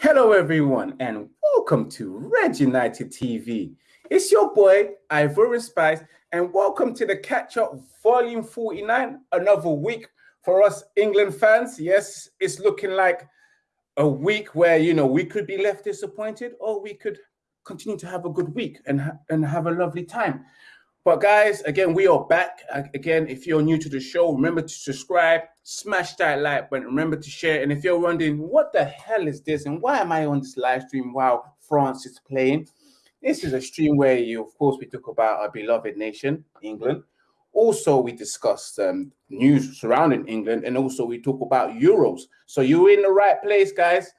Hello, everyone, and welcome to Red United TV. It's your boy, Ivorian Spice, and welcome to the Catch Up Volume 49. Another week for us England fans. Yes, it's looking like a week where, you know, we could be left disappointed or we could continue to have a good week and, ha- and have a lovely time. But guys, again, we are back. Again, if you're new to the show, remember to subscribe, smash that like button, remember to share. And if you're wondering, what the hell is this? And why am I on this live stream while France is playing? This is a stream where you, of course, we talk about our beloved nation, England. Also, we discuss um, news surrounding England, and also we talk about Euros. So you're in the right place, guys.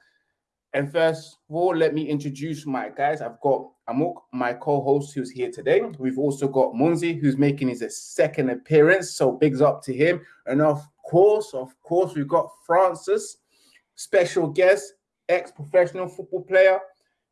And first of all, let me introduce my guys. I've got Amok, my co-host, who's here today. We've also got Munzi, who's making his second appearance. So bigs up to him. And of course, of course, we've got Francis, special guest, ex-professional football player.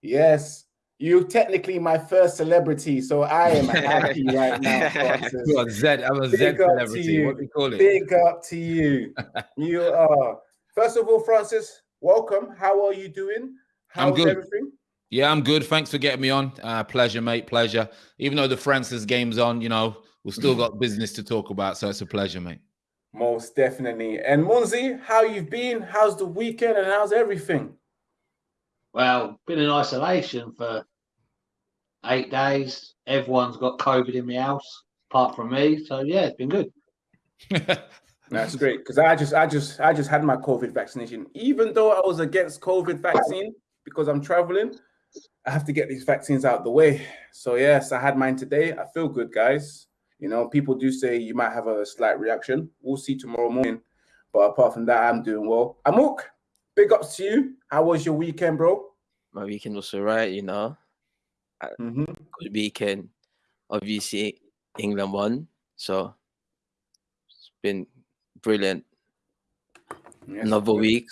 Yes, you technically my first celebrity, so I am happy right now. Francis. you are Z. I'm a Z Big up to celebrity. you. What do you call it? Big up to you. you are. First of all, Francis, welcome. How are you doing? How's good. everything? Yeah, I'm good. Thanks for getting me on. Uh, pleasure, mate. Pleasure. Even though the Francis game's on, you know, we've still got business to talk about. So it's a pleasure, mate. Most definitely. And Munzi, how you've been? How's the weekend and how's everything? Well, been in isolation for eight days. Everyone's got COVID in the house, apart from me. So yeah, it's been good. That's great because I just, I just, I just had my COVID vaccination. Even though I was against COVID vaccine because I'm traveling, I have to get these vaccines out the way. So yes, I had mine today. I feel good, guys. You know, people do say you might have a slight reaction. We'll see tomorrow morning. But apart from that, I'm doing well. Amok, big ups to you. How was your weekend, bro? my weekend was alright, you know. Mm-hmm. Good weekend. Obviously, England won, so it's been brilliant. Another week,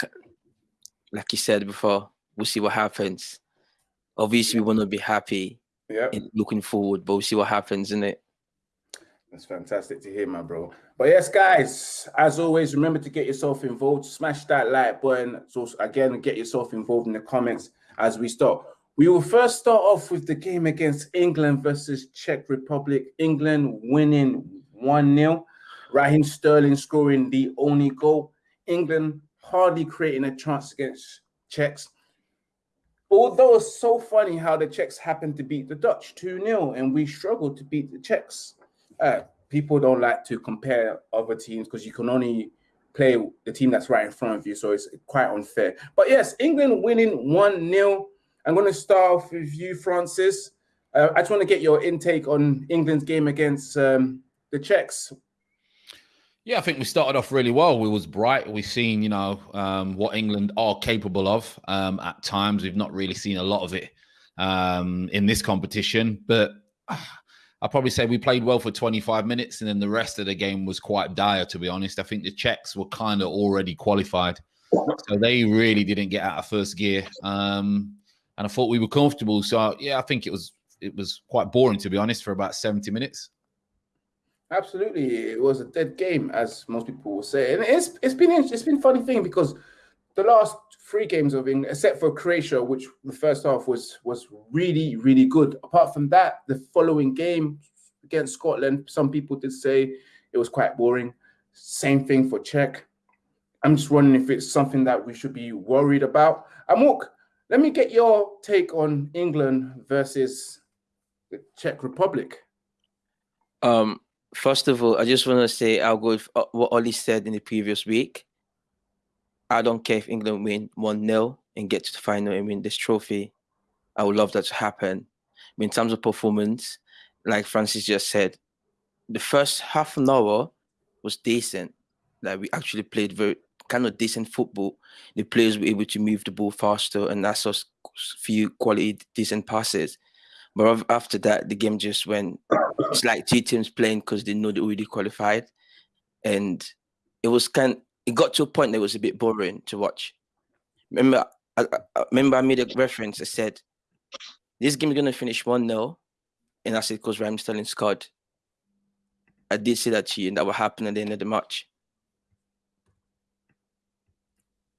like you said before, we'll see what happens. Obviously, we want to be happy Yeah. looking forward, but we'll see what happens, in it? That's fantastic to hear, my bro. But yes, guys, as always, remember to get yourself involved. Smash that like button. So again, get yourself involved in the comments as we start. We will first start off with the game against England versus Czech Republic. England winning 1-0. Raheem Sterling scoring the only goal. England hardly creating a chance against Czechs. Although it's so funny how the Czechs happened to beat the Dutch 2-0 and we struggled to beat the Czechs uh, people don't like to compare other teams because you can only play the team that's right in front of you. So it's quite unfair. But yes, England winning 1 0. I'm going to start off with you, Francis. Uh, I just want to get your intake on England's game against um, the Czechs. Yeah, I think we started off really well. We was bright. We've seen, you know, um, what England are capable of. Um, at times, we've not really seen a lot of it um, in this competition, but I'll probably say we played well for 25 minutes, and then the rest of the game was quite dire. To be honest, I think the Czechs were kind of already qualified, so they really didn't get out of first gear. Um, and I thought we were comfortable. So yeah, I think it was it was quite boring to be honest for about 70 minutes. Absolutely, it was a dead game, as most people will say, and it's it's been it's been a funny thing because the last three games of England, except for Croatia, which the first half was was really really good. Apart from that, the following game against Scotland, some people did say it was quite boring. Same thing for Czech. I'm just wondering if it's something that we should be worried about. Amok, let me get your take on England versus the Czech Republic. Um, first of all, I just want to say I'll go with what Ollie said in the previous week. I don't care if England win 1 0 and get to the final and win this trophy. I would love that to happen. But in terms of performance, like Francis just said, the first half an hour was decent. Like we actually played very kind of decent football. The players were able to move the ball faster and that's us few quality decent passes. But after that, the game just went. It's like two teams playing because they know they already qualified, and it was kind. It got to a point that was a bit boring to watch. Remember, I, I- remember I made a reference. I said, "This game is gonna finish one 0 and I said, "Because Sterling scored." I did say that to you, and that will happen at the end of the match.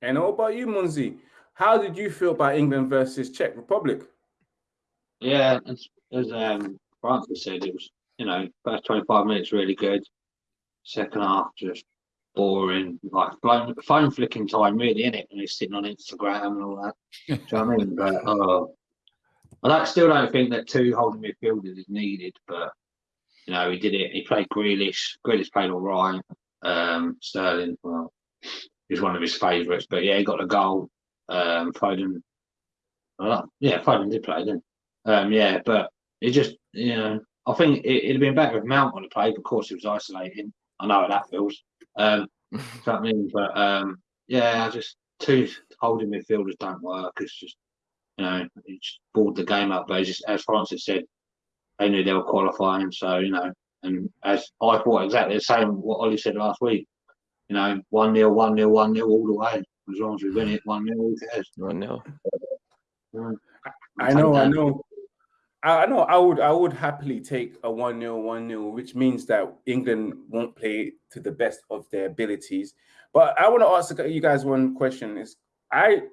And how about you, Munzi? How did you feel about England versus Czech Republic? Yeah, as, as um, Francis said, it was you know first twenty five minutes really good. Second half just boring, like phone, phone flicking time, really, in it, when he's sitting on Instagram and all that. Do you know what I mean? But uh, I don't, still don't think that two holding midfielders is needed. But you know, he did it. He played Grealish. Grealish played all right. Um, Sterling, well, he's one of his favourites. But yeah, he got a goal. Um, Foden, uh, yeah, Foden did play, didn't? He? Um, yeah, but it just, you know, I think it, would have been better if Mount would have played. Of course, he was isolating. I know how that feels. Um, I mean? But um, yeah, I just two holding midfielders don't work. It's just you know, it's bored the game up. But just as Francis said, they knew they were qualifying, so you know. And as I thought exactly the same what Ollie said last week. You know, one 0 one 0 one 0 all the way. As long as we win it, one 0 who cares? One 0 I know, I know. I know I would I would happily take a 1 0 1 0, which means that England won't play to the best of their abilities. But I want to ask you guys one question: Is I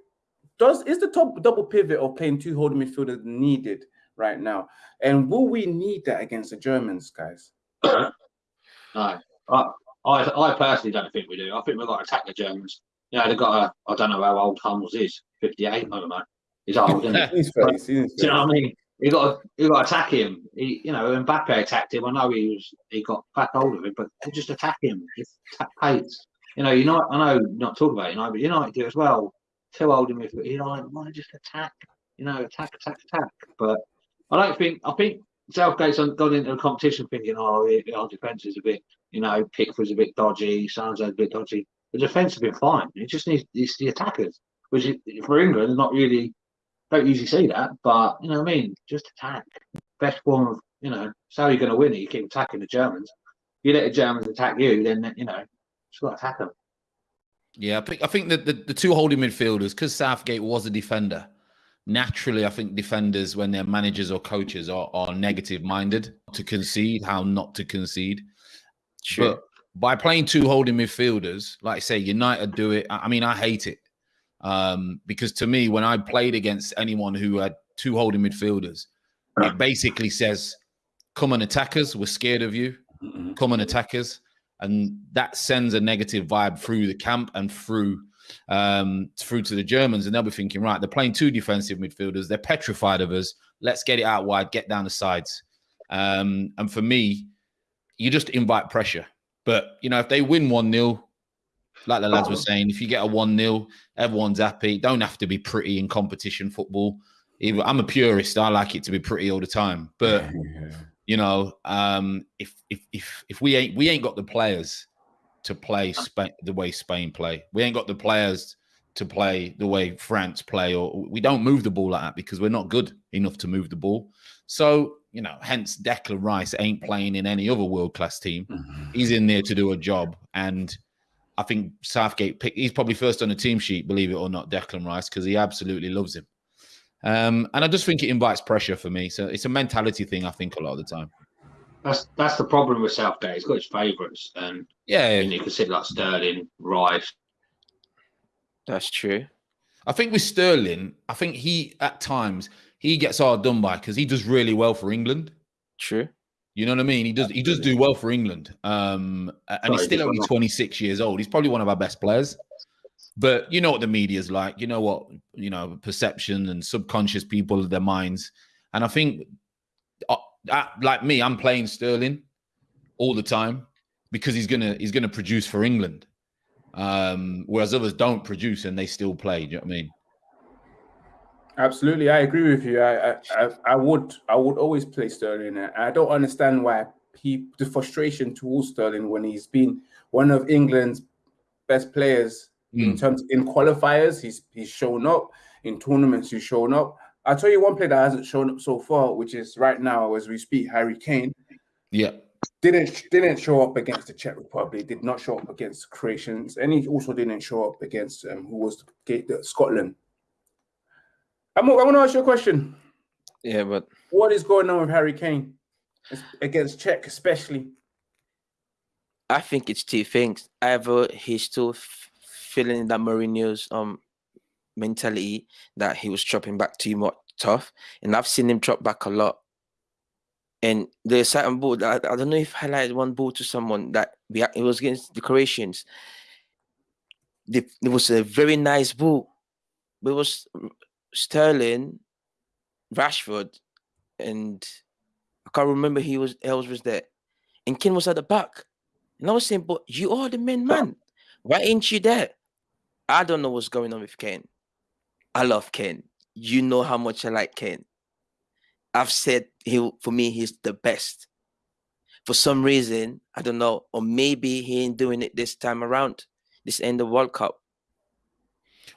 does is the top double pivot of playing two holding midfielders needed right now? And will we need that against the Germans, guys? no. I, I I personally don't think we do. I think we've got to attack the Germans. You know, they've got a I don't know how old Hummels is, 58, I don't know. He's old, isn't he? he's face, he's do you know what I mean? You got to, you got to attack him. He, you know, Mbappe attacked him. I know he was he got back hold of him, but just attack him. Just. You know, you know, I know not talk about it, you know, but United do as well. Too old him if you know, to just attack. You know, attack, attack, attack. But I don't think I think Southgate's gone into the competition thinking, oh, our defence is a bit, you know, Pickford's a bit dodgy, Sancho's a bit dodgy. The defence has been fine. It just needs it's the attackers, which is, for England, not really don't usually see that, but you know what I mean? Just attack. Best form of, you know, so how are going to win it? You keep attacking the Germans. You let the Germans attack you, then, you know, just got to attack them. Yeah, I think I think that the, the two holding midfielders, because Southgate was a defender, naturally, I think defenders, when they're managers or coaches, are, are negative minded to concede, how not to concede. Sure. But by playing two holding midfielders, like I say, United do it. I mean, I hate it. Um, because to me, when I played against anyone who had two holding midfielders, it basically says, "Come on, attackers, we're scared of you. Mm-hmm. Come on, attackers," and that sends a negative vibe through the camp and through um, through to the Germans, and they'll be thinking, right, they're playing two defensive midfielders, they're petrified of us. Let's get it out wide, get down the sides. Um, and for me, you just invite pressure. But you know, if they win one 0 like the lads were saying, if you get a 1 0, everyone's happy. Don't have to be pretty in competition football. I'm a purist. I like it to be pretty all the time. But yeah. you know, um, if if if if we ain't we ain't got the players to play Spain the way Spain play, we ain't got the players to play the way France play, or we don't move the ball like that because we're not good enough to move the ball. So you know, hence Declan Rice ain't playing in any other world class team. Mm-hmm. He's in there to do a job, and I think Southgate pick, he's probably first on the team sheet, believe it or not, Declan Rice, because he absolutely loves him. Um, and I just think it invites pressure for me. So it's a mentality thing, I think, a lot of the time. That's that's the problem with Southgate. He's got his favourites, and yeah, and you consider like Sterling, Rice. That's true. I think with Sterling, I think he at times he gets hard done by because he does really well for England. True. You know what I mean? He does he does do well for England. Um, and Sorry, he's still only 26 years old. He's probably one of our best players. But you know what the media's like. You know what, you know, perception and subconscious people their minds. And I think uh, uh, like me, I'm playing Sterling all the time because he's gonna he's gonna produce for England. Um, whereas others don't produce and they still play. Do you know what I mean? Absolutely, I agree with you. I, I, I would, I would always play Sterling. I don't understand why he, the frustration towards Sterling when he's been one of England's best players mm. in hmm. terms in qualifiers. He's he's shown up in tournaments. He's shown up. I'll tell you one player that hasn't shown up so far, which is right now as we speak, Harry Kane. Yeah, didn't didn't show up against the Czech Republic. Did not show up against Croatians, and he also didn't show up against um, who was the, the Scotland. I'm, I want to ask you a question. Yeah, but what is going on with Harry Kane against Czech, especially? I think it's two things. Either he's still feeling that Mourinho's um mentality that he was dropping back too much tough, and I've seen him drop back a lot. And there's certain ball that I, I don't know if I highlighted one ball to someone that we it was against the Croatians. The, it was a very nice ball. It was Sterling, Rashford, and I can't remember he was else was there. And Kane was at the back. And I was saying, but you are the main man. Why ain't you there? I don't know what's going on with Kane. I love Kane. You know how much I like Kane. I've said he for me, he's the best. For some reason, I don't know, or maybe he ain't doing it this time around, this end of World Cup.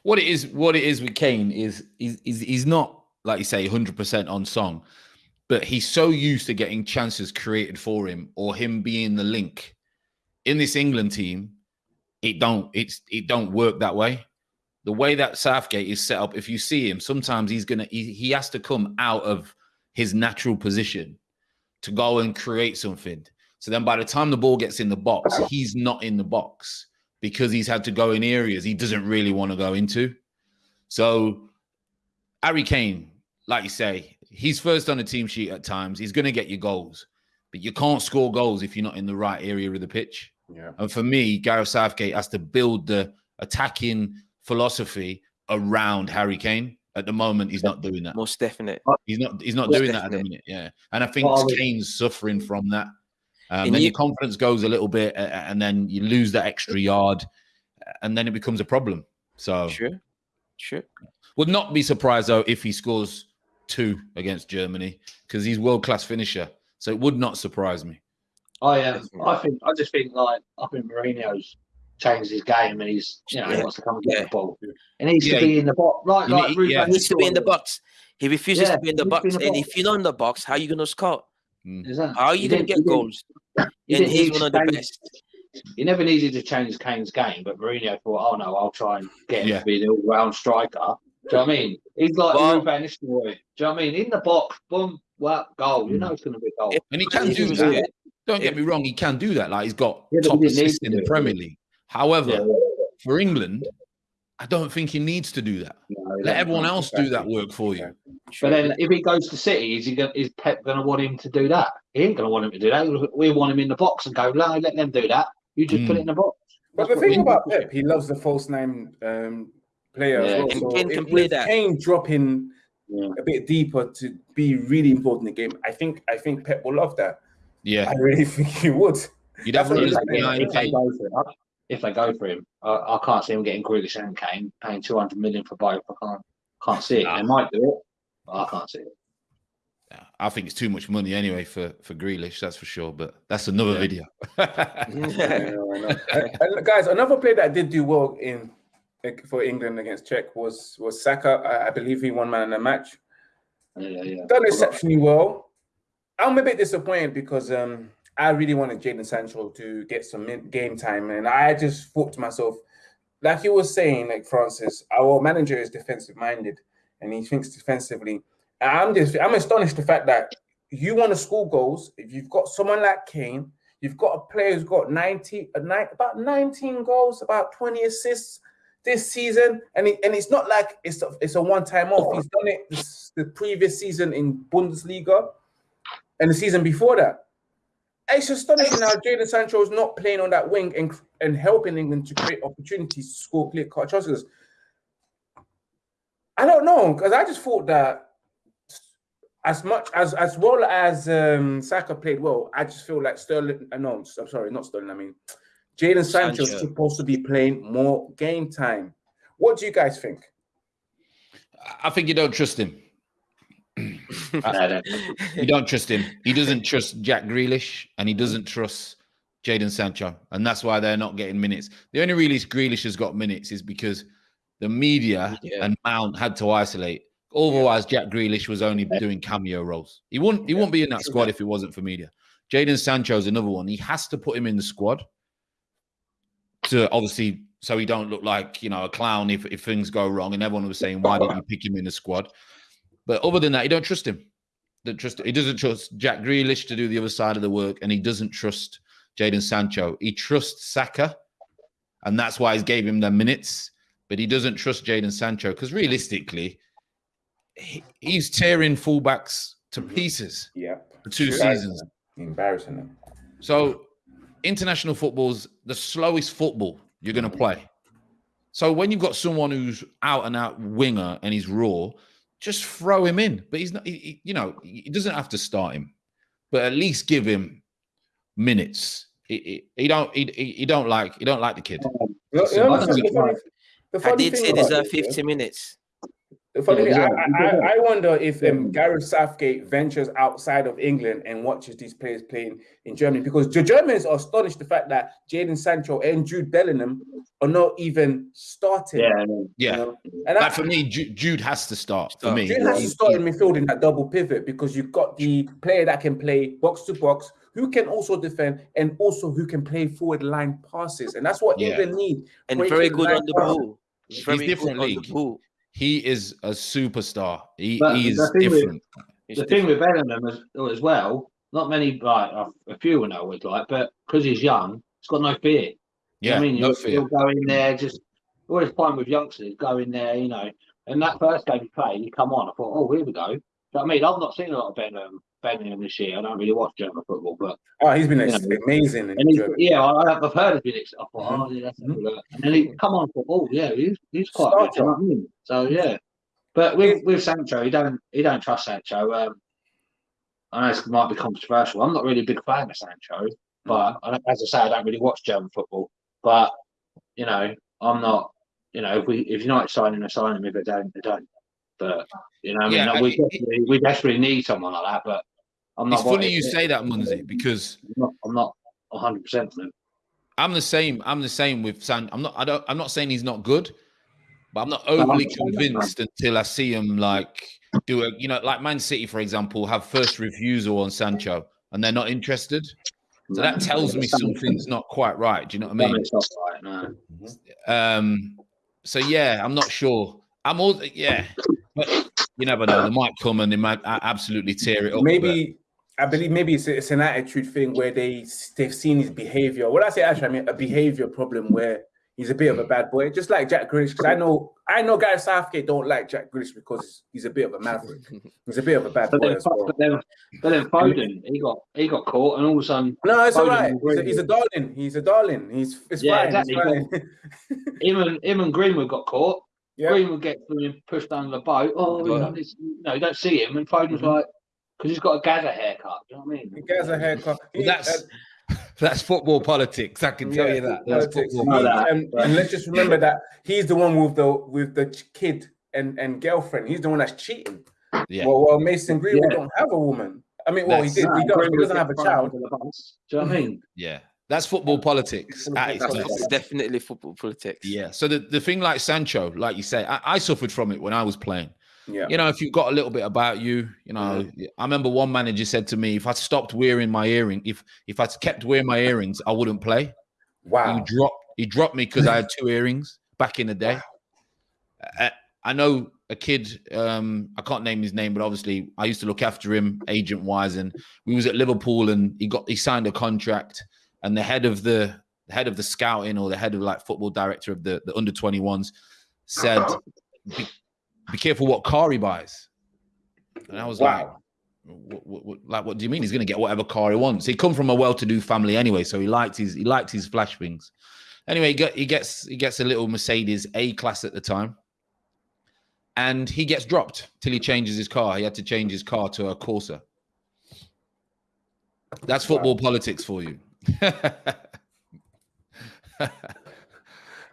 What it is, what it is with Kane is he's, he's, he's not like you say, 100% on song, but he's so used to getting chances created for him or him being the link in this England team. It don't it's it don't work that way. The way that Southgate is set up, if you see him, sometimes he's gonna he, he has to come out of his natural position to go and create something. So then by the time the ball gets in the box, he's not in the box because he's had to go in areas he doesn't really want to go into. So Harry Kane, like you say, he's first on the team sheet at times. He's going to get your goals, but you can't score goals if you're not in the right area of the pitch. Yeah. And for me, Gareth Southgate has to build the attacking philosophy around Harry Kane. At the moment, he's not doing that. Most definite. He's not. He's not Most doing that at the minute. Yeah, and I think Well, Kane's suffering from that. Um, And then you- your confidence goes a little bit, and then you lose that extra yard, and then it becomes a problem. So, Sure. Sure. would not be surprised though if he scores two against Germany because he's world class finisher. So it would not surprise me. I um, I think I just think like I think Mourinho's changed his game and he's you know he wants to come and get Yeah. the ball. He needs Yeah. to be in the box like like need- Ruben yeah. He needs to be in the box. He refuses Yeah, to be in the he needs to be box. in the And box. if you're not in the box, how are you going to score? Mm. Exactly. How are you He going to didn't- get he didn't- goals? he didn't he's one of the change- best. He never needed to change Kane's game, but Mourinho thought, oh no, I'll try and get him Yeah. to be the all-round striker. Do you know what I mean? He's like Well- Ruud van Nistelrooy. Do you know what I mean? In the box, boom, well, goal. You know it's going to be goal. And he can if do that. good, Don't get me wrong, he can do that. Like he's got Yeah, top he assists in the. Premier League. However, Yeah. for England, I don't think he needs to do that. No, Let everyone no. else do that work for you. But then, if he goes to City, is he going, is Pep going to want him to do that? He ain't going to want him to do that. We want him in the box and go, no, let them do that. You just put Mm. it in the box. But the thing about Pep, he loves the false nine um, player Yeah. as well. And So Kane can if- play with that. Kane dropping Yeah. a bit deeper to be really important in the game. I think I think Pep will love that. Yeah, I really think he would. you'd have That's what runners he's If they, behind Kane. Go for it, if they go for him, I, I can't see him getting Grealish and Kane paying two hundred million for both. I can't can't see it. Nah. They might do it, but I can't see it. I think it's too much money anyway for for Grealish, that's for sure. But that's another Yeah. video. I know, I and, and guys, another player that did do well in for England against Czech was was Saka. I, I believe he won man in the match. Yeah, yeah. Done exceptionally well. I'm a bit disappointed because um, I really wanted Jadon Sancho to get some game time, and I just thought to myself, like you were saying, like Francis, our manager is defensive minded, and he thinks defensively. I'm just, I'm astonished the fact that you want to score goals. If you've got someone like Kane, you've got a player who's got 90, about 19 goals, about 20 assists this season, and it, and it's not like it's a, it's a one time off. He's done it this, the previous season in Bundesliga, and the season before that. It's astonishing how Jadon Sancho is not playing on that wing and and helping England to create opportunities to score clear cut chances. I don't know because I just thought that as much as as well as um, Saka played well, I just feel like Sterling. Uh, no, I'm sorry, not Sterling. I mean, Jadon Sancho is supposed to be playing more game time. What do you guys think? I think you don't trust him. You don't trust him. He doesn't trust Jack Grealish and he doesn't trust Jadon Sancho. And that's why they're not getting minutes. The only reason Grealish has got minutes is because the media Yeah. and Mount had to isolate. Otherwise, Jack Grealish was only doing cameo roles. He wouldn't he wouldn't be in that squad if it wasn't for media. Jadon Sancho's another one. He has to put him in the squad to obviously so he don't look like you know a clown if, if things go wrong. And everyone was saying, why didn't you pick him in the squad? But other than that, he don't trust him. Don't trust. He doesn't trust Jack Grealish to do the other side of the work, and he doesn't trust Jadon Sancho. He trusts Saka, and that's why he's gave him the minutes. but he doesn't trust Jadon Sancho because realistically, he, he's tearing fullbacks to pieces Yeah. for two seasons. Embarrassing them. So international football's the slowest football you're going to play. So when you've got someone who's out and out winger and he's raw, just throw him in. But he's not. He, he- you know, he doesn't have to start him, but at least give him minutes. He, he, he don't. He, he he don't like. He don't like the kid. You So you know I the don't funny- the I did say deserve 50 minutes. The funny thing, Yeah, I. I, I wonder if um, Gareth Southgate ventures outside of England and watches these players playing in Germany because the Germans are astonished the fact that Jadon Sancho and Jude Bellingham are not even starting. Yeah, you Yeah, know? And I, for me, Jude, Jude has to start. For me, Jude has to start in midfield in that double pivot because you've got the player that can play box to box, who can also defend, and also who can play forward line passes, and that's what Yeah. England need. And very good on the ball. He's Very good different league. He is a superstar. He, he is the thing with- different. The thing with Bellingham as, as well, not many like a, a few will know what like, but because he's young, he's got no fear. You know Yeah, I mean, no you'll, fear. you'll go in there just always find with youngsters, go in there, you know. And that first game he played, he come on. I thought, oh, here we go. You know I mean? I've not seen a lot of Bellingham, Bellingham this year. I don't really watch German football, but Oh, he's been Yeah. amazing and he, Germany. yeah, I, I've heard of it. I thought, Mhm. oh, yeah, that's mm And then he come on, oh, yeah, he's he's quite Starter. good. Know I mean? So yeah, but with with Sancho, he don't he don't trust Sancho. Um, I know this might be controversial. I'm not really a big fan of Sancho, but I don't- as I say, I don't really watch German football. But you know, I'm not. You know, if we if United sign him, they sign him. If they don't, they don't. But you know, I mean, Yeah, like, we I- desperately, we desperately need someone like that. But I'm not. It's funny you say that, Munzi, because I'm not. 100 percent on him. I'm the same. I'm the same with San. I'm not. I don't. I'm not saying he's not good, but I'm not overly I'm saying that, man. convinced until I see him like do a. You know, like Man City, for example, have first refusal on Sancho, and they're not interested. So that tells me something's not quite right. Do you know what I mean? Right. No. Um. So yeah, I'm not sure. I'm all yeah, but you never know. They might come and they might absolutely tear it up. maybe I believe maybe it's, it's an attitude thing where they they've seen his behavior. When I say actually, I mean a behavior problem where he's a bit of a bad boy, just like Jack Grealish. Because I know I know Gareth Southgate don't like Jack Grealish because he's a bit of a maverick. He's a bit of a bad But boy then, as well. but then, but then Foden, he got he got caught, and all of a sudden, No, it's all Foden right. and He's a, he's a darling. He's a darling. He's it's Yeah, fine. exactly. It's fine. him and him and Greenwood got caught. Yeah. Greenwood gets pushed under the boat. Oh, you, know, this, you know, you don't see him, and Foden's Mhm. like, because he's got a gather haircut. Do You know what I mean? He gets a haircut. Well, that's that's football politics. I can tell Yeah, you that. That's politics. football He- that, and, and let's just remember that he's the one with the with the kid and, and girlfriend. He's the one that's cheating. Yeah. Well, well, Mason Greenwood Yeah. don't have a woman. I mean, well, he did. Nah, He, does, he doesn't have a child. under the bus. Do you know what I mean? Yeah, that's football politics at its That's definitely football politics. Yeah. So the, the thing like Sancho, like you say, I, I suffered from it when I was playing. Yeah. You know, if you've got a little bit about you, you know, I remember one manager said to me, if I stopped wearing my earring, if if I kept wearing my earrings, I wouldn't play. Wow. He dropped he dropped me because I had two earrings back in the day. I, I know a kid, um, I can't name his name, but obviously I used to look after him agent wise, and we was at Liverpool and he got he signed a contract, and the head of the, the head of the scouting or the head of like football director of the, the under 21s said, be, be careful what car he buys. And I was like, what, what, what, like, what do you mean? He's going to get whatever car he wants. He come from a well-to-do family anyway, so he liked his he liked his flash things. Anyway, he, got, he gets he gets a little Mercedes A class at the time, and he gets dropped till he changes his car. He had to change his car to a Corsa. That's football politics for you.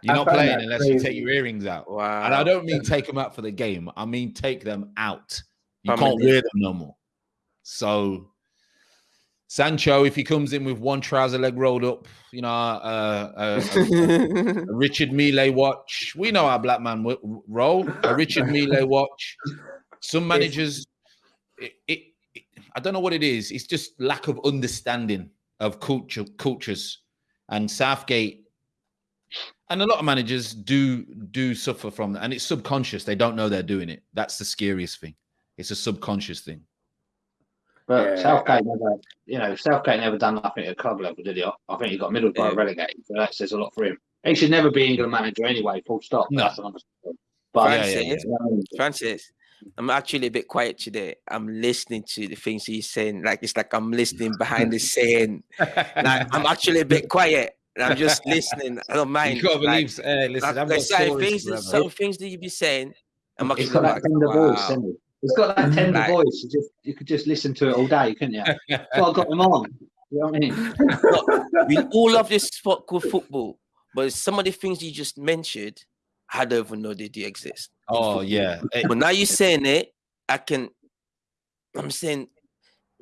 You're not playing that unless you take your earrings out. Wow. And I don't mean take them out for the game. I mean take them out. You Family. can't wear them no more. So Sancho, if he comes in with one trouser leg rolled up, you know, uh, uh, a, a Richard Mille watch. We know our black man w- roll. A Richard Mille watch. Some managers, it, it, it- I don't know what it is. It's just lack of understanding of culture, cultures, and Southgate. And a lot of managers do do suffer from that, and it's subconscious. They don't know they're doing it. That's the scariest thing. It's a subconscious thing. But Yeah. Southgate never, you know, Southgate never done nothing at club level, did he? I think he got Middlesbrough Yeah. relegated, so that says a lot for him. He should never be England manager anyway. Full stop. No. That's understood. But Yeah, yeah, yeah. Francis, I'm actually a bit quiet today. I'm listening to the things he's saying. Like it's like I'm listening behind the scene. Like I'm actually a bit quiet. And I'm just listening. I don't mind. you gotta like. Uh, listen, like, I've like got certain things, forever. some things that you be saying. I'm He's actually got that like, tender voice, wow. hasn't he? He's got that tender Like- voice. You, just, you could just listen to it all day, couldn't you? That's what I got him on. You know what I mean? we all love this sport called football, but some of the things you just mentioned, I don't even know they do exist. In Oh football. yeah, But now you're saying it, I can. I'm saying,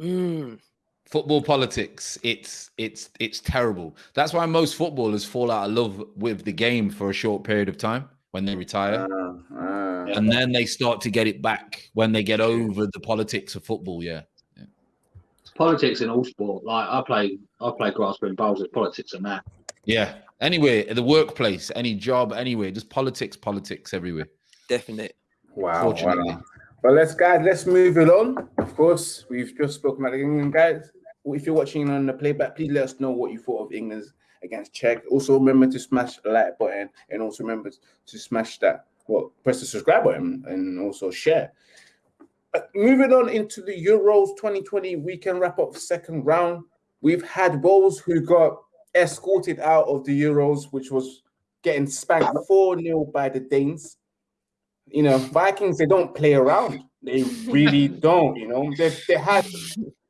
mm, football politics. It's it's it's terrible. That's why most footballers fall out of love with the game for a short period of time when they retire, Uh, uh, and then they start to get it back when they get over the politics of football. Yeah. It's politics in all sport. Like I play, I play grassroots and bowls. There's politics in that. Yeah. Anywhere, the workplace, any job, anywhere, just politics, politics everywhere. Definite. Wow, wow. But let's guys, let's move it on. Of course, we've just spoken about England, guys. If you're watching on the playback, please let us know what you thought of England's against Czech. Also, remember to smash the like button and also remember to smash that. Well, press the subscribe button and also share. Uh, moving on into the Euros 2020 weekend wrap up second round. We've had Wales who got escorted out of the Euros, which was getting spanked 4 0 by the Danes you know, Vikings they don't play around. They really don't. You know, they they had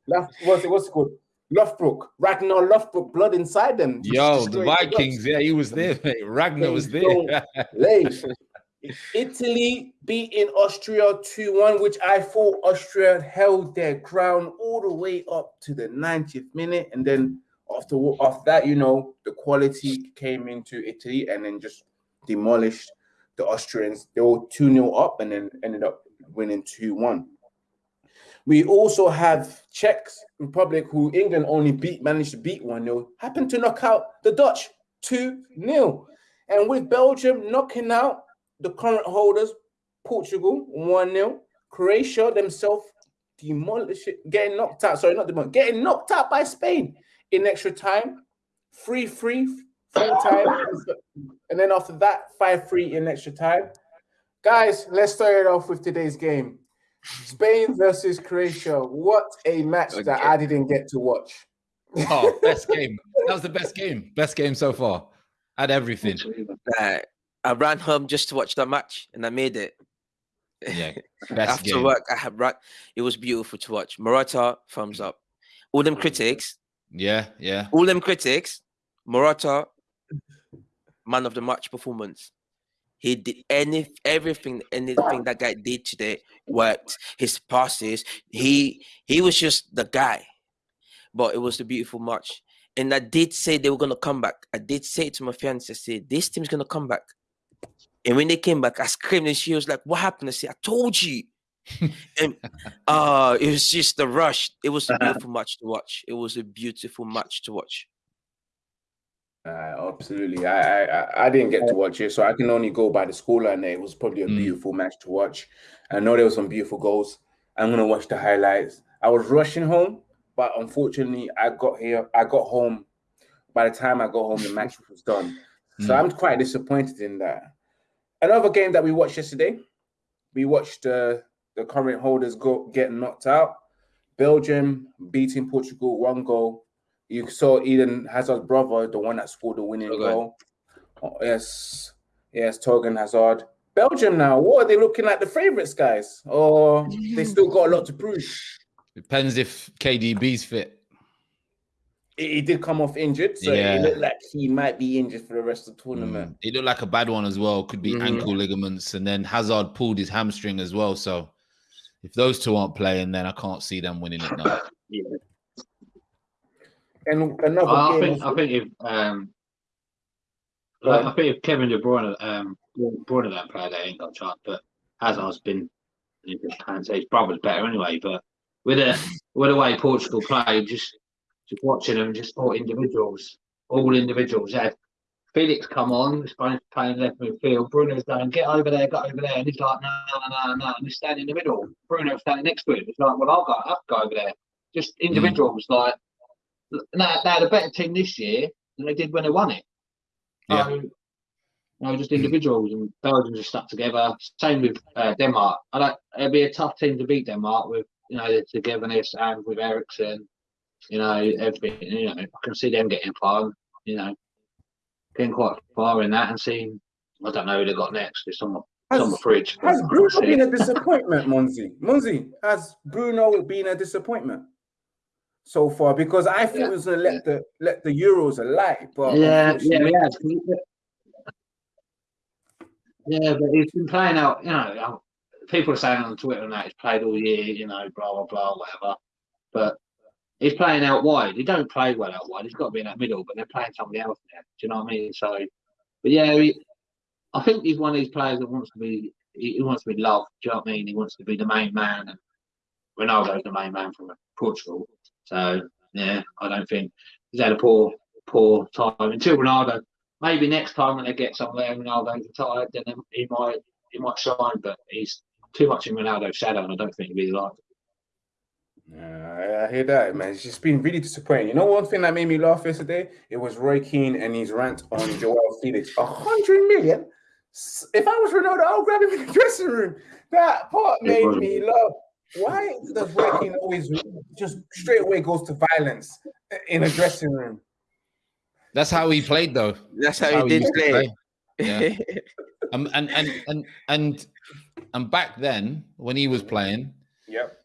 what's it what's it called? Lothbrok, Ragnar Lothbrok, blood inside them. Yo, the. Vikings, yeah, he was there. Mate. Ragnar was They there. Lay. Italy beating Austria 2 1, which I thought Austria held their ground all the way up to the 90th minute. And then after, after that, you know, the quality came into Italy and then just demolished the Austrians. They were 2 0 up and then ended up winning 2 1. We also have Czech Republic, who England only beat, managed to beat 1 0, happened to knock out the Dutch 2 0. And with Belgium knocking out the current holders, Portugal 1 0, Croatia themselves demolish it, getting knocked out. Sorry, not demolish, getting knocked out by Spain in extra time, 3 3 full time. And then after that, 5 3 in extra time. Guys, let's start it off with today's game. Spain versus Croatia. What a match that I didn't get to watch. oh, best game. That was the best game. Best game so far. Had everything. Like, I ran home just to watch that match, and I made it. Yeah, best After game. work, I had run. It was beautiful to watch. Morata, thumbs up. All them critics, Yeah, yeah. all them critics, Morata, man of the match performance. He did any everything, anything that guy did today worked. His passes, he he was just the guy. But it was a beautiful match. And I did say they were gonna come back. I did say to my fiance, I said, this team's gonna come back. And when they came back, I screamed and she was like, What happened? I said, I told you. and uh it was just the rush. It was a beautiful match to watch. It was a beautiful match to watch. Uh, absolutely. I, I I- I didn't get to watch it, so I can only go by the scoreline. there. It was probably a Mm. beautiful match to watch. I know there were some beautiful goals. I'm gonna watch the highlights. I was rushing home, but unfortunately, I got here. I got home. By the time I got home, the match was done. So Mm. I'm quite disappointed in that. Another game that we watched yesterday, we watched uh, the current holders go get knocked out. Belgium beating Portugal one goal. You saw Eden Hazard's brother, the one that scored the winning Torgan. goal. Oh, yes, yes, Torgan Hazard. Belgium now, what are they looking like the favourites, guys? Or they still got a lot to prove? Depends if KDB's fit. He he did come off injured, so Yeah. it looked like he might be injured for the rest of the tournament. Mm. It looked like a bad one as well. Could be Mhm. ankle ligaments, and then Hazard pulled his hamstring as well. So if those two aren't playing, then I can't see them winning it now. And another I think I think if um, Go I. Think if Kevin De Bruyne um Bruyne don't play, they ain't got a chance. But Hazard's been, you can't say his brother's better anyway. But with a with the way Portugal played, just just watching them, just all individuals, all individuals. They had Felix come on, Spanish playing left midfield. Bruno's going, get over there, get over there, and he's like, no, no, no, no, and he's standing in the middle. Bruno's standing next to him. It's like, well, I'll go, I'll go over there. Just individuals, like they they had a better team this year than they did when they won it. Yeah. So You know, just individuals and Belgium just stuck together. Same with uh, Denmark. I don't. It'd be a tough team to beat Denmark with you know the togetherness and with Eriksen. You know everything. You know I can see them getting far. You know, getting quite far in that and seeing. I don't know who they got next. It's on the it's on my fridge. Has I Bruno been it. a disappointment, Munzi? Munzi, has Bruno been a disappointment so far? Because I thought Yeah, it was gonna let the let the Euros alight, but Yeah, yeah, unfortunately- yeah. Yeah, but he's been playing out. You know, um, people are saying on Twitter and that he's played all year. You know, blah blah blah, whatever. But he's playing out wide. He don't play well out wide. He's got to be in that middle. But they're playing somebody else there. Do you know what I mean? So, but yeah, he, I think he's one of these players that wants to be. He, he wants to be loved. Do you know what I mean? He wants to be the main man. And Ronaldo's the main man from Portugal. So yeah, I don't think he's had a poor poor time until Ronaldo. Maybe next time when they get somewhere, Ronaldo's retired, then he might he might shine. But he's too much in Ronaldo's shadow, and I don't think he'll be like. Yeah, I- I hear that, man. It's just been really disappointing. You know, one thing that made me laugh yesterday, it was Roy Keane and his rant on João Felix. A hundred million. If I was Ronaldo, I'll grab him in the dressing room. That part made me laugh. Why does Roy Keane always just straight away goes to violence in a dressing room? That's how he played, though. That's how he did used to play. Yeah. Um, and and and and and back then, when he was playing, Yep.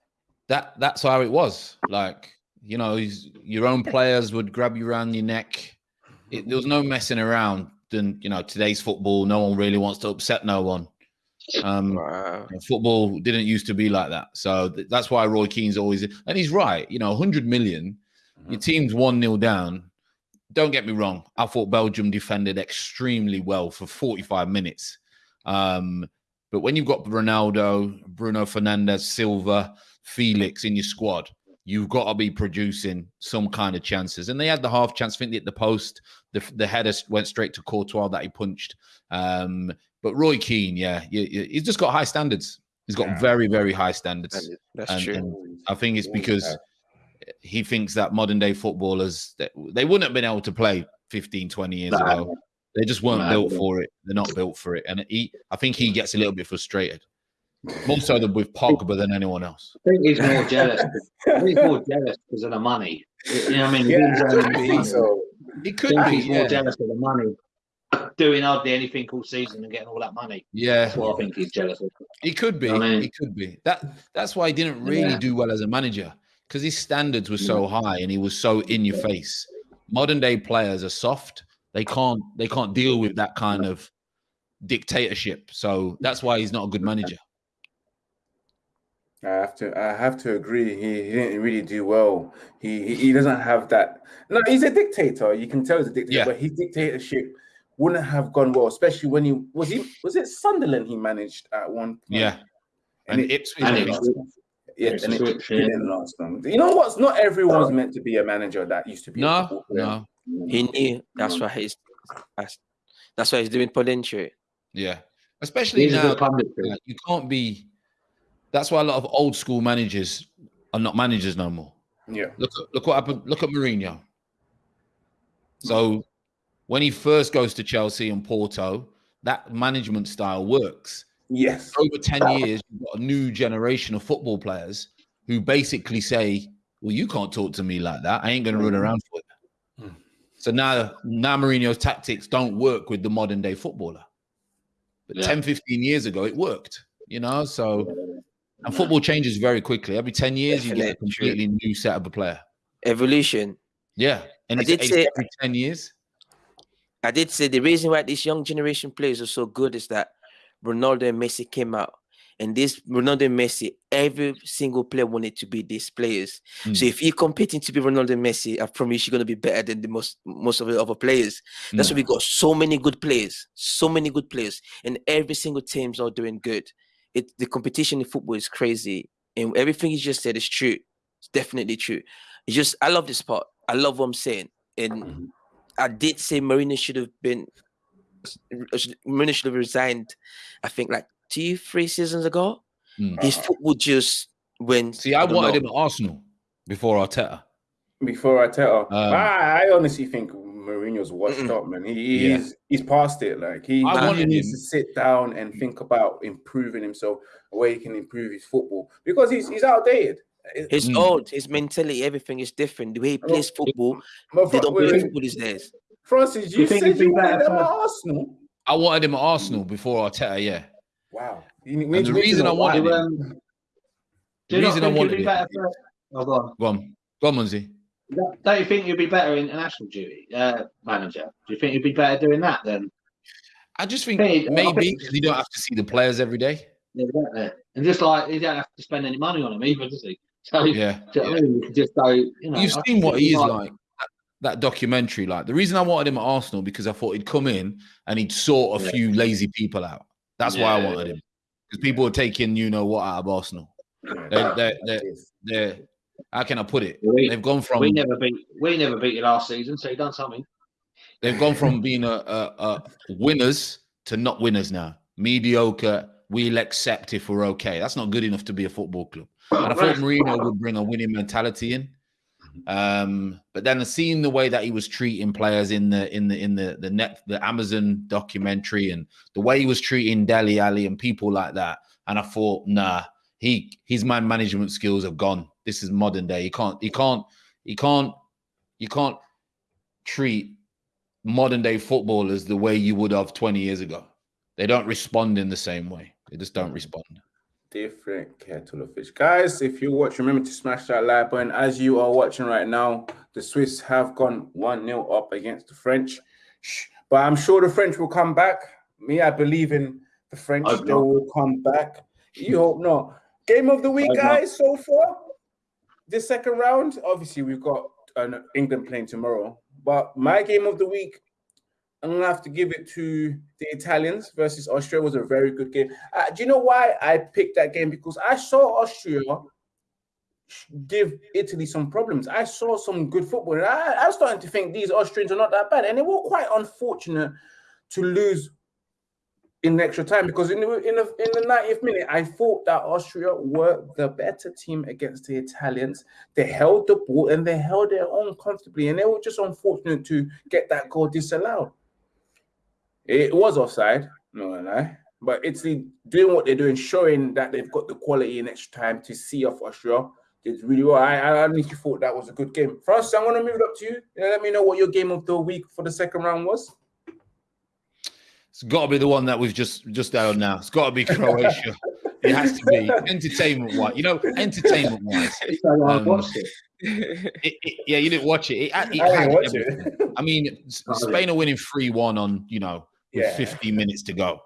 that that's how it was. Like you know, he's, your own players would grab you around your neck. It, there was no messing around. Then you know, today's football, no one really wants to upset no one. Um, wow. football didn't used to be like that, so th- that's why Roy Keane's always and he's right. You know, 100 million, your team's one 0 down. Don't get me wrong. I thought Belgium defended extremely well for 45 minutes. Um, but when you've got Ronaldo, Bruno Fernandes, Silva, Felix in your squad, you've got to be producing some kind of chances. And they had the half chance. I think they hit the post. The, the header went straight to Courtois that he punched. Um, but Roy Keane, yeah, you, you- he's just got high standards. He's got Yeah. very, very high standards. That's And- true. and I think it's because have. he thinks that modern day footballers they, they wouldn't have been able to play 15 20 years No. ago they just weren't No. built for it they're not built for it and he i think he gets a little bit frustrated more so than with pogba than anyone else I think he's more jealous. He's more jealous because of the money. You know what I mean? Yeah, I think so. he I could think be he's more jealous of the money. Doing hardly anything all season and getting all that money. yeah That's what I think he's jealous of. he could be I mean- he could be that that's why he didn't really Yeah. do well as a manager because his standards were so mm. high and he was so in your face modern day players are soft they can't they can't deal with that kind of dictatorship so that's why he's not a good manager I have to. I have to agree. He, he didn't really do well. He, he he doesn't have that. No, he's a dictator. You can tell he's a dictator. Yeah. But his dictatorship wouldn't have gone well, especially when he was he was it Sunderland he managed at one point. yeah and, and it, Ipswich and maybe. Ipswich. yeah, and it didn't last long. You know what's not everyone's meant to be a manager that used to be. No, football no, He knew. That's why he's. That's, that's why he's doing punditry. yeah. Especially He's now, good punditry. like, you can't be. That's why a lot of old school managers are not managers no more. Yeah. Look, at look what happened. Look at Mourinho. So, when he first goes to Chelsea and Porto, that management style works. Yes. Over ten years, you've got a new generation of football players who basically say, "Well, you can't talk to me like that. I ain't going to run Mhm. around for you." Mm. So now, now Mourinho's tactics don't work with the modern day footballer. But Yeah. 10, 15 years ago, it worked, you know? So, and football changes very quickly. Every 10 years, you get a completely new set of a player. Evolution. Yeah. And I it's, did it's say- every 10 years. I did say the reason why this young generation players are so good is that Ronaldo and Messi came out. And this Ronaldo and Messi, every single player wanted to be these players. So Mm. if you're competing to be Ronaldo and Messi, I promise you're gonna be better than the most most of the other players. That's Mm. why we got so many good players, so many good players, and every single team's all doing good. It the competition in football is crazy, and everything you just said is true. It's definitely true. It's just I love this part. I love what I'm saying, and Mhm. I did say Mourinho should have been Mourinho should have resigned. I think like two, three seasons ago. Mm. His football just went. See, I don't wanted know. him at Arsenal before Arteta. Before I tell Um, I, I honestly think Mourinho's washed up, man. He, yeah. he's he's past it. Like he, he needs him. to sit down and think about improving himself, where he can improve his football because he's he's outdated. His mm. old, his mentality, everything is different. The way he plays football, but, they don't play football these days. Francis, you, you said you wanted him at Arsenal. I wanted him at Arsenal before Arteta, yeah. Wow. and the reason I wanted him, um, the reason I wanted him. Oh, go on. Go on. Go on, Munzi. Don't you think you'd be better in international duty, uh, manager? Do you think you'd be better doing that then? I just think maybe because you don't have to see the players every day. Yeah, exactly. And just like you don't have to spend any money on them either, does he? So yeah, yeah. I mean? you just go. You know, You've seen what he is like. like. That documentary, like the reason I wanted him at Arsenal because I thought he'd come in and he'd sort a yeah. few lazy people out. That's yeah, why I wanted him because people are taking you know what out of Arsenal. They're, they're, they're, they're, how can I put it? We, They've gone from we never beat we never beat you last season, so you done something. They've gone from being a, a, a winners to not winners now. Mediocre. We'll accept if we're okay. That's not good enough to be a football club. And I thought Mourinho would bring a winning mentality in. Um, but then seeing the way that he was treating players in the in the in the the net the Amazon documentary and the way he was treating Dele Alli and people like that, and I thought, nah, he his man management skills have gone. This is modern day. He can't he can't he can't you can't treat modern day footballers the way you would have 20 years ago. They don't respond in the same way. They just don't respond different kettle of fish. Guys, if you watch, remember to smash that like button. As you are watching right now, the Swiss have gone 1 0 up against the French. But I'm sure the French will come back. Me, I believe in the French. They will come back. You hope not. Game of the week, guys, so far. This second round, obviously, we've got an England playing tomorrow. But my game of the week I'm gonna have to give it to the Italians versus Austria. It was a very good game. Uh, do you know why I picked that game? Because I saw Austria give Italy some problems. I saw some good football, and I, I was starting to think these Austrians are not that bad, and they were quite unfortunate to lose in extra time because in the in the in the 90th minute, I thought that Austria were the better team against the Italians. They held the ball and they held their own comfortably, and they were just unfortunate to get that goal disallowed. It was offside, no lie. But Italy doing what they're doing, showing that they've got the quality in extra time to see off Austria. Did really well. I, I honestly thought that was a good game. Francis, I'm gonna move it up to you. Let me know what your game of the week for the second round was. It's got to be the one that we've just just out now. It's got to be Croatia. it has to be entertainment wise. You know, entertainment wise. Um, it, it, yeah, you didn't watch it. It, it I, had I mean, Spain are winning three one on you know with yeah. 15 minutes to go.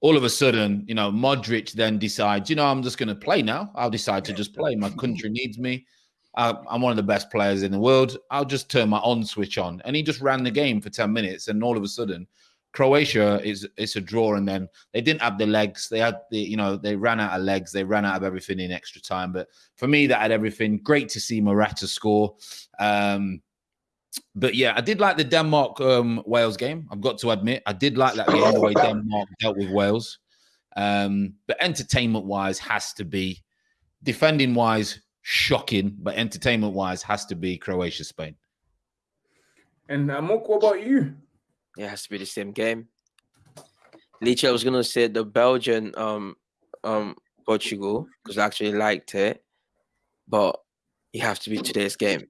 All of a sudden, you know, Modric then decides, you know, I'm just going to play now. I'll decide to just play. My country needs me. I'm one of the best players in the world. I'll just turn my on switch on. And he just ran the game for 10 minutes. And all of a sudden, Croatia is it's a draw, and then they didn't have the legs. They had the you know they ran out of legs. They ran out of everything in extra time. But for me, that had everything. Great to see Morata score. Um, but yeah, I did like the Denmark um, Wales game. I've got to admit, I did like that game the way Denmark dealt with Wales. Um, but entertainment wise, has to be defending wise, shocking. But entertainment wise, has to be Croatia Spain. And Amok, what about you? It has to be the same game. Leach, I was gonna say the Belgian um um Portugal because I actually liked it, but you have to be today's game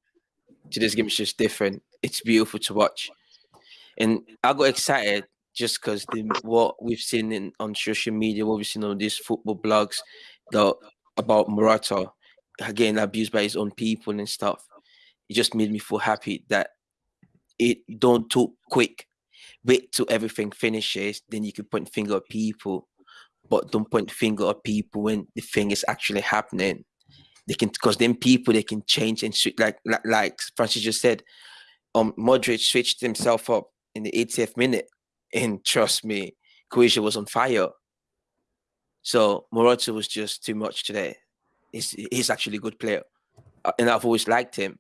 today's game is just different. It's beautiful to watch, and I got excited just because what we've seen in on social media, what we've seen on these football blogs, the about Morata again abused by his own people and stuff. It just made me feel happy that it don't too quick. Wait till everything finishes, then you can point finger at people, but don't point finger at people when the thing is actually happening they can because then people they can change and switch like like, like Francis just said. Um, Modric switched himself up in the 80th minute, and trust me, Croatia was on fire. So Morata was just too much today. He's he's actually a good player, uh, and I've always liked him.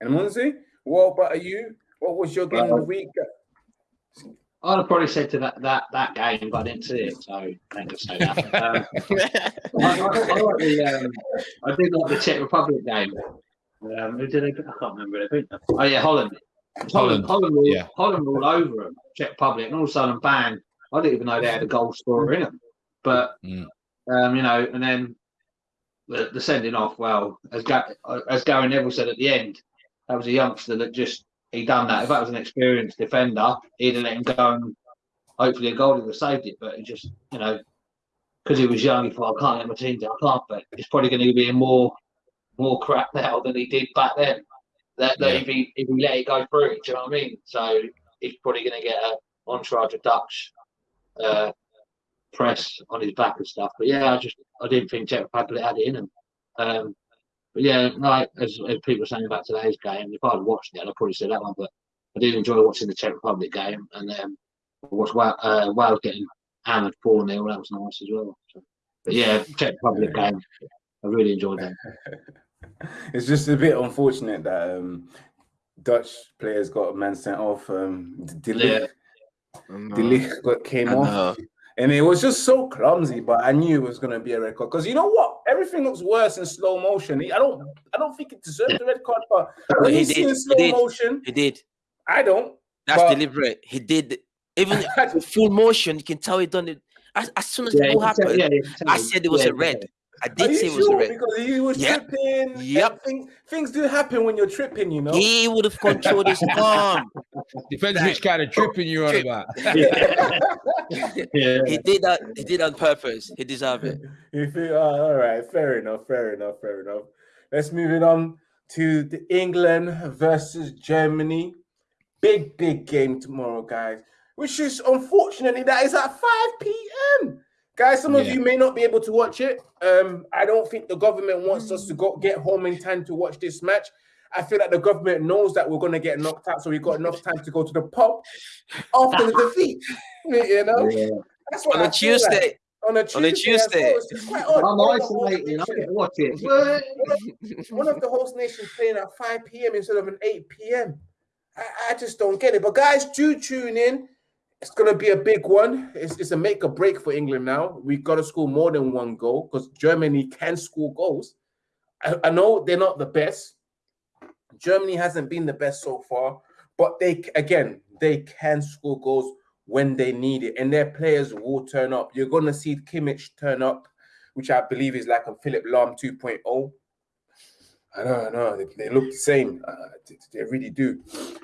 And Munzi, what about you? What was your game of the week? I'd have probably said to that that that game, but I didn't see it, so I can't just say that. Um, I, I, I, like the, um, I did like the Czech Republic game. Um, who did they? I can't remember. I think. Oh yeah, Holland. Holland, Holland, Holland, were, yeah. Holland were all over them, Czech Republic, and all of a sudden, bang! I didn't even know they had a goal scorer in them. But Mm. um, you know, and then the, the sending off. Well, as Ga- as Gary Neville said at the end, that was a youngster that just he done that. If that was an experienced defender, he'd have let him go and hopefully a goal would have saved it. But he just, you know, because he was young, he thought I can't let my team down. I can't. But it's probably going to be more more crap now than he did back then. That, that Yeah. if he if he let it go through, do you know what I mean? So he's probably going to get a entourage of Dutch uh, press on his back and stuff. But yeah, I just I didn't think Czech Republic had it in him. Um, but yeah, like as, as people were saying about today's game, if I'd watched it, I'd probably say that one. But I did enjoy watching the Czech Republic game, and um, watched Wales, uh, Wales getting hammered four 0 That was nice as well. So, but yeah, Czech Republic game, I really enjoyed that. it's just a bit unfortunate that um, Dutch players got a man sent off. Um, De Yeah. Ligt, I know. De Ligt got came I off, know. And it was just so clumsy. But I knew it was going to be a red card because you know what? Everything looks worse in slow motion. I don't, I don't think it deserved the red card, but when he you see did, in he slow did. motion, He did. I don't. That's But- deliberate. He did. Even with full motion, you can tell he done it. As, as soon as Yeah, the you goal can tell- happened, yeah, you can tell I said it was yeah, a red. I did you say it was sure? a red. Because he was Yep. tripping. and Yep. Things, things do happen when you're tripping, you know. He would have controlled his arm. Depends which kind of tripping you're on Trip. about. Yeah. He did that. He did on purpose. He deserved it. You feel oh, uh, all right? Fair enough. Fair enough. Fair enough. Let's move it on to the England versus Germany. Big, big game tomorrow, guys. Which is unfortunately that is at 5 p.m. Guys, some of you may not be able to watch it. Um, I don't think the government wants us to go get home in time to watch this match. I feel like the government knows that we're gonna get knocked out, so we've got enough time to go to the pub after the defeat. You know, Yeah. that's what On I a feel like Tuesday. on a Tuesday. On a. Tuesday. It's just quite odd. I'm One of the host isolating. I nations- get to watch it. One of the host nations playing at 5 p.m. instead of an 8 p.m. I, I just don't get it. But guys, do tune in. It's gonna be a big one. It's, it's a make or break for England now. We've got to score more than one goal because Germany can score goals. I, I know they're not the best. Germany hasn't been the best so far, but they again they can score goals when they need it, and their players will turn up. You're gonna see Kimmich turn up, which I believe is like a Philipp Lahm 2.0. I know, I know. They, they look the same. Uh, they, they really do.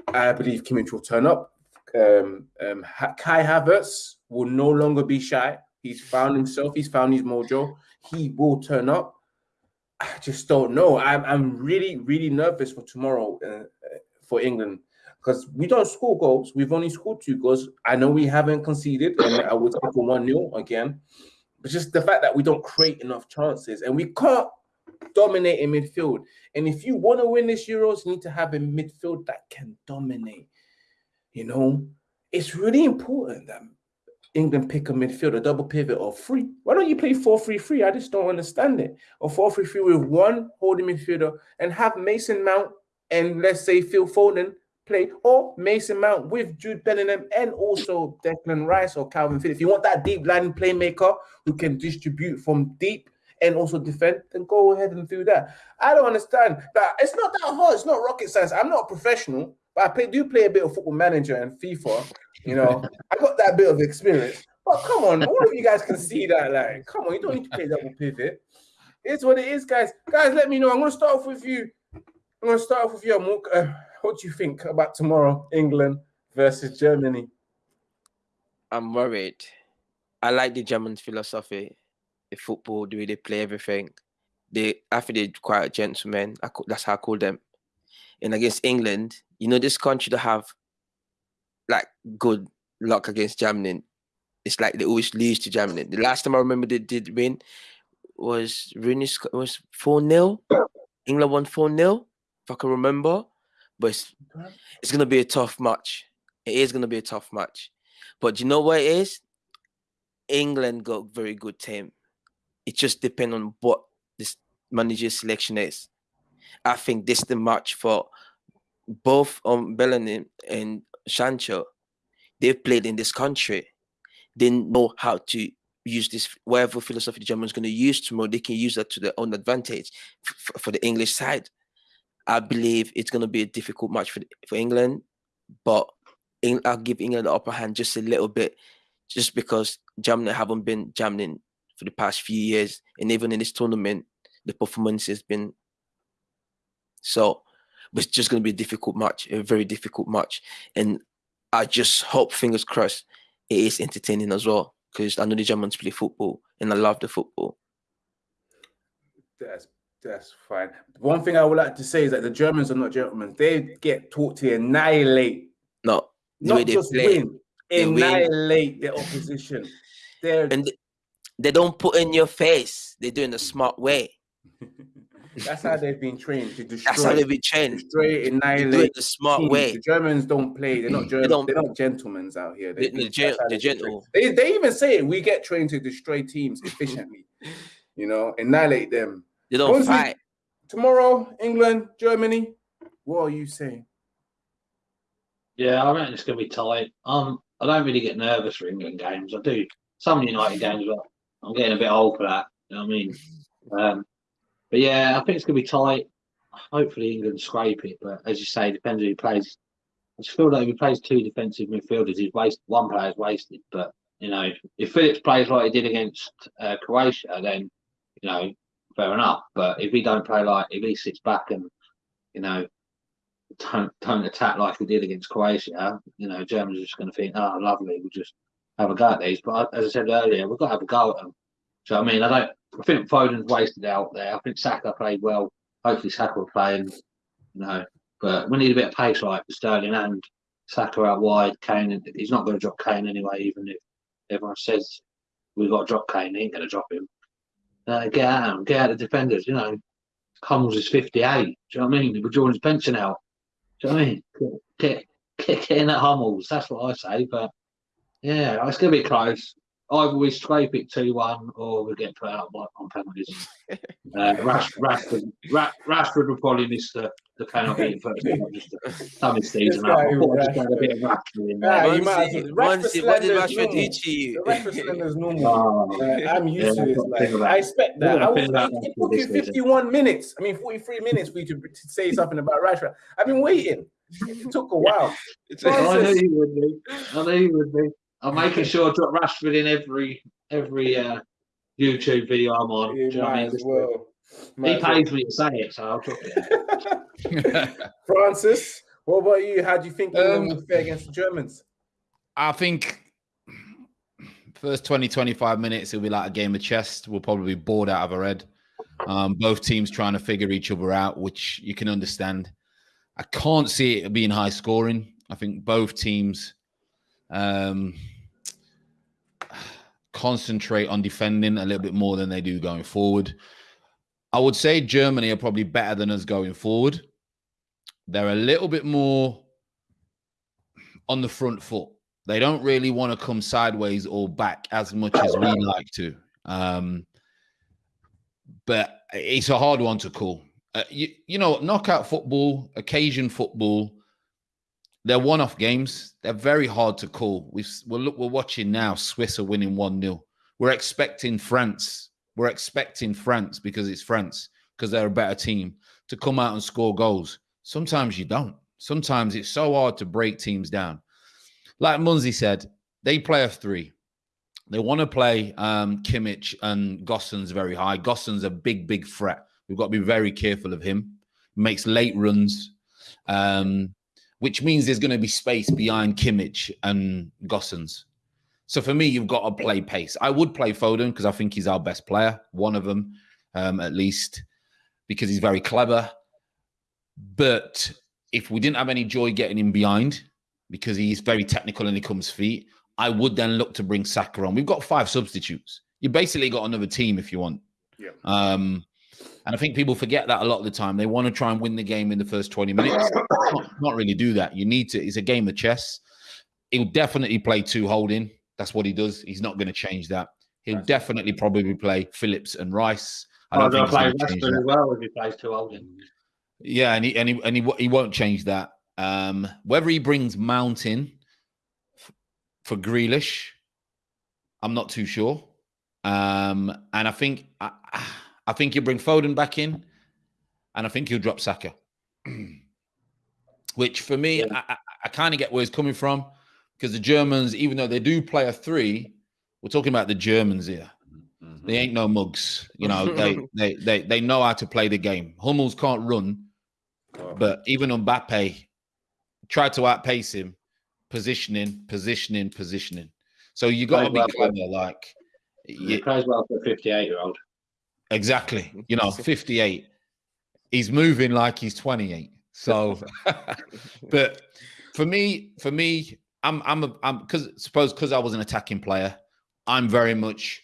I believe Kimmich will turn up. Um, um, Kai Havertz will no longer be shy. He's found himself. He's found his mojo. He will turn up. I just don't know. I'm, I'm really, really nervous for tomorrow uh, uh, for England because we don't score goals. We've only scored two goals. I know we haven't conceded, and I would take a 1 0 again. But just the fact that we don't create enough chances and we can't dominate in midfield. And if you want to win this Euros, you need to have a midfield that can dominate. You know, it's really important that England pick a midfielder, double pivot, or three. Why don't you play 4 3 3? I just don't understand it. Or 4 3 3 with one holding midfielder and have Mason Mount and let's say Phil Foden play, or Mason Mount with Jude Bellingham and also Declan Rice or Kalvin Phillips. If you want that deep line playmaker who can distribute from deep and also defend, then go ahead and do that. I don't understand that. It's not that hard. It's not rocket science. I'm not a professional, but I play, do play a bit of football manager and FIFA. You know, I got that bit of experience. But come on, all of you guys can see that. Like, come on, you don't need to play double pivot. It's what it is, guys. Guys, let me know. I'm going to start off with you. I'm going to start off with you. Uh, what do you think about tomorrow, England versus Germany? I'm worried. I like the German philosophy, the football, the way they play everything. They, I think they're quite gentlemen. I that's how I call them. And against England, you know, this country to have like good luck against Germany. It's like they always lose to Germany. The last time I remember they did win was Rooney was 4 0. England won 4 0, if I can remember. But it's, it's going to be a tough match. It is going to be a tough match. But you know what it is? England got very good team. It just depends on what this manager's selection is. I think this is the match for both um Bellingham and Sancho. They've played in this country. They know how to use this whatever philosophy the Germans going to use tomorrow. They can use that to their own advantage for the English side. I believe it's going to be a difficult match for for England, but I'll give England the upper hand just a little bit, just because Germany haven't been jamming for the past few years, and even in this tournament, the performance has been so. It's just going to be a difficult match, a very difficult match, and I just hope, fingers crossed, it is entertaining as well because I know the Germans play football and I love the football. That's that's fine. One thing I would like to say is that the Germans are not gentlemen. They get taught to annihilate. No, not just play. win, annihilate win. their opposition. They're and they don't put in your face. They do it in a smart way. That's how they've been trained to destroy. That's how they've been trained. Destroy, annihilate. Do it the smart teams. way. The Germans don't play. They're not. German, they are not gentlemen out here. They, they, gen- they're gentle. They, they even say it. We get trained to destroy teams efficiently. you know, annihilate them. They don't Once fight. tomorrow, England, Germany. What are you saying? Yeah, I reckon it's going to be tight. Um, I don't really get nervous for England games. I do some United games, but I'm getting a bit old for that. You know what I mean? Um, but yeah, I think it's going to be tight. Hopefully, England scrape it. But as you say, depends who plays. I just feel like if he plays two defensive midfielders, he's wasted. One player's wasted. But you know, if Phillips plays like he did against uh, Croatia, then you know, fair enough. But if he don't play like, if he sits back and you know, don't don't attack like he did against Croatia, you know, Germans are just going to think, oh, lovely, we'll just have a go at these. But as I said earlier, we've got to have a go at them. So I mean, I don't. I think Foden's wasted out there. I think Saka played well. Hopefully, Saka will play, and you know, but we need a bit of pace like Sterling and Saka out wide. Kane, he's not going to drop Kane anyway, even if everyone says we've got to drop Kane. He ain't going to drop him. Uh, get out, get out the defenders. You know, Hummels is 58. Do you know what I mean? We're drawing his pension out. Do you know what I mean? Get, get, get in at Hummels. That's what I say. But yeah, it's going to be close either we scrape it 2 1 or we get put out on penalties. uh, Rash, Rashford, Rash, Rashford will probably miss the, the penalty first, just to sum his season up. I thought I just had a bit of Rashford in there. Yeah, you might as well. What did Rashford do to you? Rashford is normal. Oh, uh, I'm used yeah, to this. Like, I expect that. I was, it took you 51 minutes. I mean, 43 minutes for you to, to say something about Rashford. I've been waiting. It took a while. I knew you would be. I knew you would be. I'm making sure I drop Rashford in every every uh, YouTube video I'm on. You might I mean? well. Might he pays well. me to say it, so I'll drop it. Francis, what about you? How do you think England um, will fare against the Germans? I think first 20, 25 minutes, it'll be like a game of chess. We'll probably be bored out of our head. Um, both teams trying to figure each other out, which you can understand. I can't see it being high scoring. I think both teams um, concentrate on defending a little bit more than they do going forward. I would say Germany are probably better than us going forward. They're a little bit more on the front foot. They don't really want to come sideways or back as much as we like to. Um, but it's a hard one to call. Uh, you, you know, knockout football, occasion football, they're one-off games. They're very hard to call. we are look, we're watching now. Swiss are winning one 0 We're expecting France. We're expecting France because it's France because they're a better team to come out and score goals. Sometimes you don't. Sometimes it's so hard to break teams down. Like Munzi said, they play a three. They want to play um, Kimmich and Gosens very high. Gosens a big, big threat. We've got to be very careful of him. Makes late runs. Um, which means there's going to be space behind Kimmich and Gosens. So for me, you've got to play pace. I would play Foden because I think he's our best player, one of them um, at least, because he's very clever. But if we didn't have any joy getting him behind, because he's very technical and he comes feet, I would then look to bring Saka on. We've got five substitutes. You basically got another team if you want. Yeah. Um, and I think people forget that a lot of the time. They want to try and win the game in the first 20 minutes. not, not really do that. You need to, it's a game of chess. He'll definitely play two holding. That's what he does. He's not going to change that. He'll That's definitely probably play Phillips and Rice. I don't think play Rashford as well if he plays two holding. Yeah, and he and he and he, he won't change that. Um, whether he brings Mountain for Grealish, I'm not too sure. Um, and I think I, I think he'll bring Foden back in, and I think he'll drop Saka. which for me, Yeah. I, I, I kind of get where he's coming from because the Germans, even though they do play a three, we're talking about the Germans here. Mhm. They ain't no mugs. You know, they they they they know how to play the game. Hummels can't run, Oh, but even on Mbappe tried to outpace him, positioning, positioning, positioning. So you got to be Right, well, clever, like He yeah, plays well for a 58 year old. Exactly. You know, fifty-eight. He's moving like he's twenty-eight. So, but for me, for me, I'm I'm a, I'm because suppose because I was an attacking player, I'm very much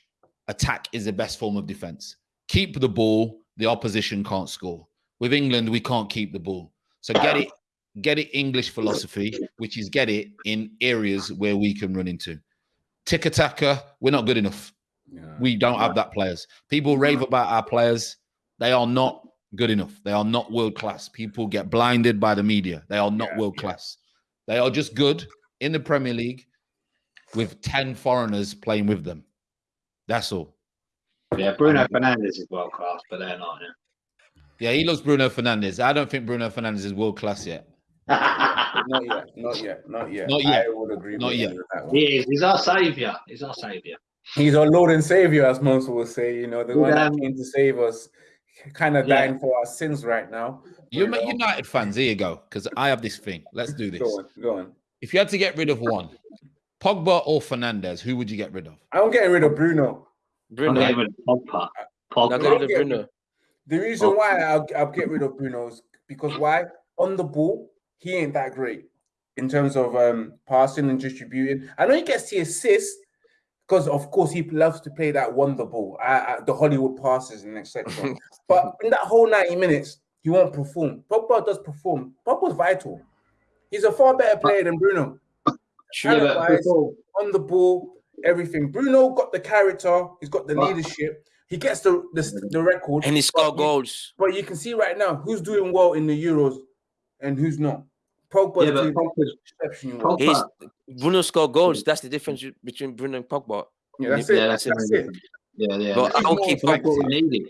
attack is the best form of defense. Keep the ball, the opposition can't score. With England, we can't keep the ball. So get it, get it English philosophy, which is get it in areas where we can run into. Tick attacker, we're not good enough. Yeah. We don't have that players. People rave about our players. They are not good enough. They are not world class. People get blinded by the media. They are not Yeah, world yeah. class. They are just good in the Premier League with 10 foreigners playing with them. That's all. Yeah, Bruno Fernandes is world class, but they're not. Yeah, he loves Bruno Fernandes. I don't think Bruno Fernandes is world class yet. Not yet, not yet, not yet. Not yet. I would agree Not with yet. that one. he is. He's our saviour. He's our saviour. He's our Lord and Savior, as most will say. You know, the one that came to save us, kind of yeah. dying for our sins right now. You're You know? United fans. Here you go. Because I have this thing. Let's do this. Go on, go on. If you had to get rid of one, Pogba or Fernandes, who would you get rid of? I'm getting rid of Bruno. I'm Bruno. getting rid of Pogba. Now Pogba. get rid of Bruno. The reason why I'll, I'll get rid of Bruno is because why? On the ball, he ain't that great in terms of um passing and distributing. I know he gets the assist because, of course, he loves to play that wonder ball, uh, uh, the Hollywood passes and etc. but in that whole 90 minutes, he won't perform. Pogba does perform. Pogba's vital. He's a far better player than Bruno. Yeah, but Talent-wise, on the ball, everything. Bruno got the character. He's got the But- leadership. He gets the the, the record. And he scored but you- goals. But you can see right now who's doing well in the Euros and who's not. Pogba's yeah, but Pogba's, exceptionally. Pogba, He's Bruno scored goals. That's the difference between Bruno and Pogba. Yeah, that's yeah, it. that's, That's, it. it. Yeah, yeah. But I that's, don't keep Pogba.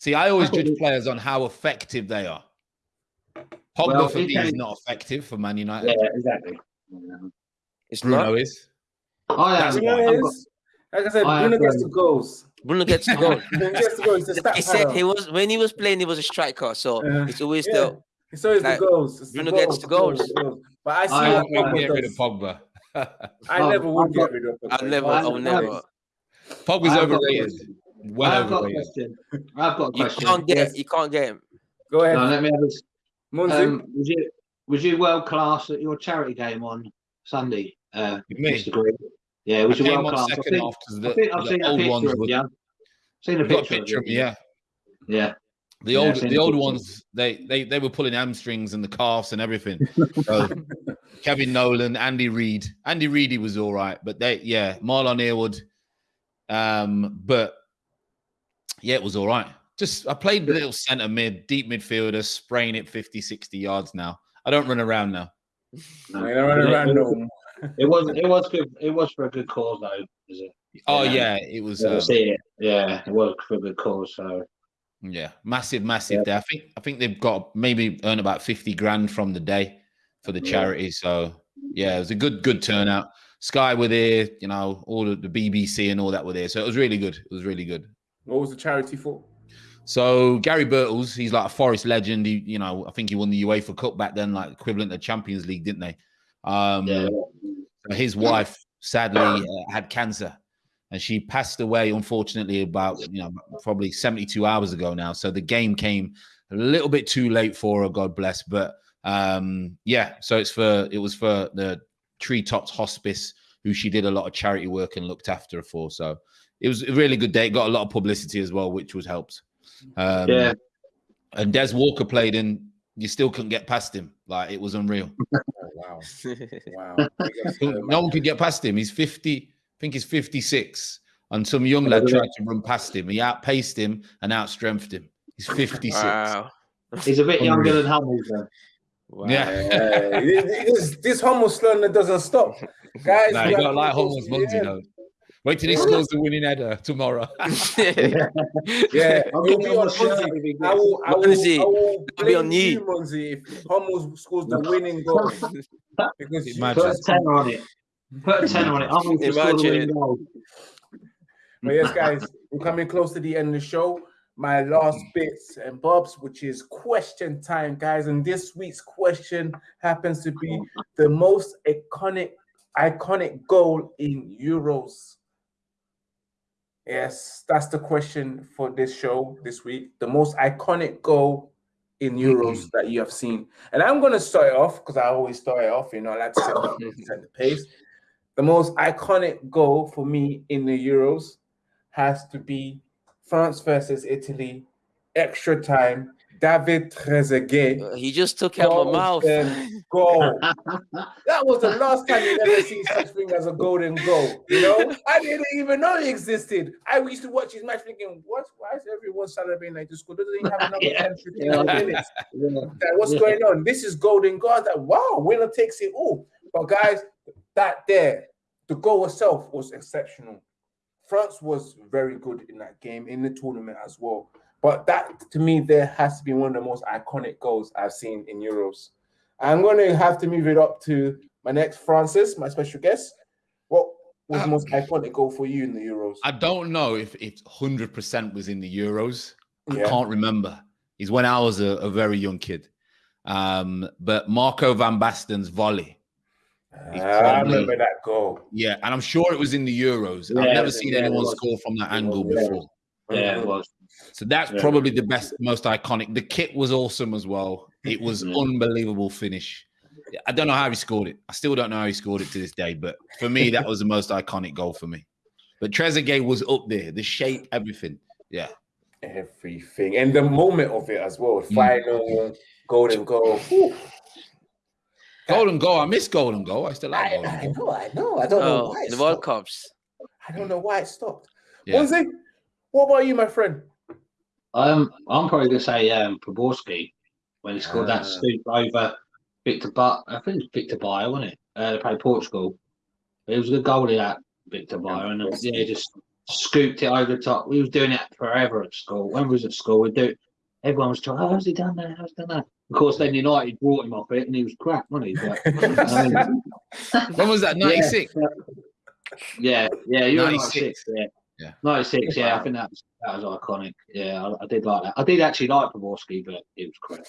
See, I always judge players on how effective they are. Pogba Well, for me is not effective for Man United. Yeah, exactly. It's Bruno not. is. I That's am. why. Bruno I've got- like I said, I Bruno gets the goals. Bruno gets the goal. Bruno gets the goals. It's a stat he said he was when he was playing, he was a striker. So Uh, it's always yeah. the It's always like, the goals. It's Bruno the gets the goals. the goals. But I see I what have, Pogba Pogba get rid of. Pogba. I Oh, never would get rid of Pogba. I'll never, I I'll never. Pogba's I've got a overrated. Well I've got a question. I've got a question. You question. can't get Yes. you can't get him. Go ahead, No, let me have this. Munzi. Um, was you was you world class at your charity game on Sunday, uh, Me? Mr. Green? Yeah, I was you world on class? I think, half because I think I've the seen a picture ones of you. Seen a We've a picture, picture of of you. yeah. Yeah. The old, I've the the old ones, they, they, they were pulling hamstrings and the calves and everything. So, Kevin Nolan, Andy Reid, Andy Reid, he was all right, but they, yeah, Marlon Harewood, um, but yeah, it was all right. Just I played a little centre mid, deep midfielder, spraying it 50, 60 yards now. I don't run around now. I ain't running It- around it- no. It was it was good. It was for a good cause though. Is it? Oh Yeah. yeah, it was. Yeah, I Um, see it. Yeah, it was for a good cause. So Yeah, massive, massive Yeah. day. I think I think they've got maybe earn about 50 grand from the day for the Yeah. charity. So yeah, it was a good, good turnout. Sky were there, you know, all the, the BBC and all that were there. So it was really good. It was really good. What was the charity for? So Gary Birtles, he's like a Forest legend. He, you know, I think he won the UEFA Cup back then, like equivalent to Champions League, didn't they? Um, yeah, his wife sadly uh, had cancer and she passed away unfortunately about you know probably 72 hours ago now so the game came a little bit too late for her god bless but um yeah so it's for it was for the treetops hospice who she did a lot of charity work and looked after her for so it was a really good day it got a lot of publicity as well which was helped um yeah. and des walker played and you still couldn't get past him like it was unreal Oh, wow. Wow. Big ups to the no one could get past him. He's 50, I think he's 56. And some young lad tried to run past him. He outpaced him and outstrengthed him. He's 56. wow. He's a bit younger than Hummels. Then. wow. Yeah. Yeah, this, this Hummels slander doesn't stop, guys. Nah, we you have got like Hummels Muggsy, yeah. though. Wait till he scores the winning header tomorrow. Yeah, yeah. I'll it'll be on a shot Monzi. if he I will, I will, Monzi, I will it'll be on you. you, Monzi, if Hummels scores the winning goal. Because you Imagine. Put a just, tenner on it. Put a tenner on it. I'm going to Imagine. winning but yes, guys, we're coming close to the end of the show. My last bits and bobs, which is question time, guys. And this week's question happens to be the most iconic, iconic goal in Euros. Yes, that's the question for this show this week. The most iconic goal in Euros that you have seen. And I'm going to start it off because I always start it off. You know, I like to set the pace. The most iconic goal for me in the Euros has to be France versus Italy, extra time. David Trezeguet uh, He just took out my mouth. goal. That was the last time you ever see such thing as a golden goal. You know, I didn't even know he existed. I used to watch his match thinking, what? Why is everyone celebrating like this? Doesn't he have another Yeah. 10, 15 Yeah. minutes? Yeah. Like, what's Yeah. going on? This is golden goal. I was like, wow, winner takes it all. But guys, that there, the goal itself was exceptional. France was very good in that game, in the tournament as well. But that to me, there has to be one of the most iconic goals I've seen in Euros. I'm going to have to move it up to my next Francis, my special guest. What was the Uh, most iconic goal for you in the Euros? I don't know if it's hundred percent was in the Euros. I can't remember. Is when I was a, a very young kid. Um, but Marco van Basten's volley. Ah, He's I probably- remember that goal. Yeah, and I'm sure it was in the Euros. Yeah, I've never seen yeah, anyone score from that angle yeah. before. Yeah, it was. So that's Yeah. probably the best, most iconic. The kit was awesome as well. It was Yeah. unbelievable finish. I don't know how he scored it. I still don't know how he scored it to this day. But for me, that was the most iconic goal for me. But Trezeguet was up there. The shape, everything. Yeah. Everything and the moment of it as well. Mm. Final golden goal. Whew. Golden goal. I miss golden goal. I still like I, golden I goal. know, I know. I don't know Oh, why it the World. Cups. I don't know why it stopped. Yeah. Monzi, what about you, my friend? Um, I'm probably going to say um, Poborski when he scored Ah. that scoop over Victor But I think it was Vítor Baía, wasn't it? Uh, they played Portugal. It was a good goal in that Vítor Baía, and uh, yeah, he just scooped it over the top. We was doing it forever at school. When we was at school, we'd do it. Everyone was trying, oh, how's he done that? How's he done that? Of course, then United brought him off it, and he was crap, wasn't he? But, um, When was that? 96? yeah, yeah, you're 96. 96. Yeah. Yeah. 96, yeah, I think that was, that was iconic. Yeah, I, I did like that. I did actually like Poborski, but it was crap.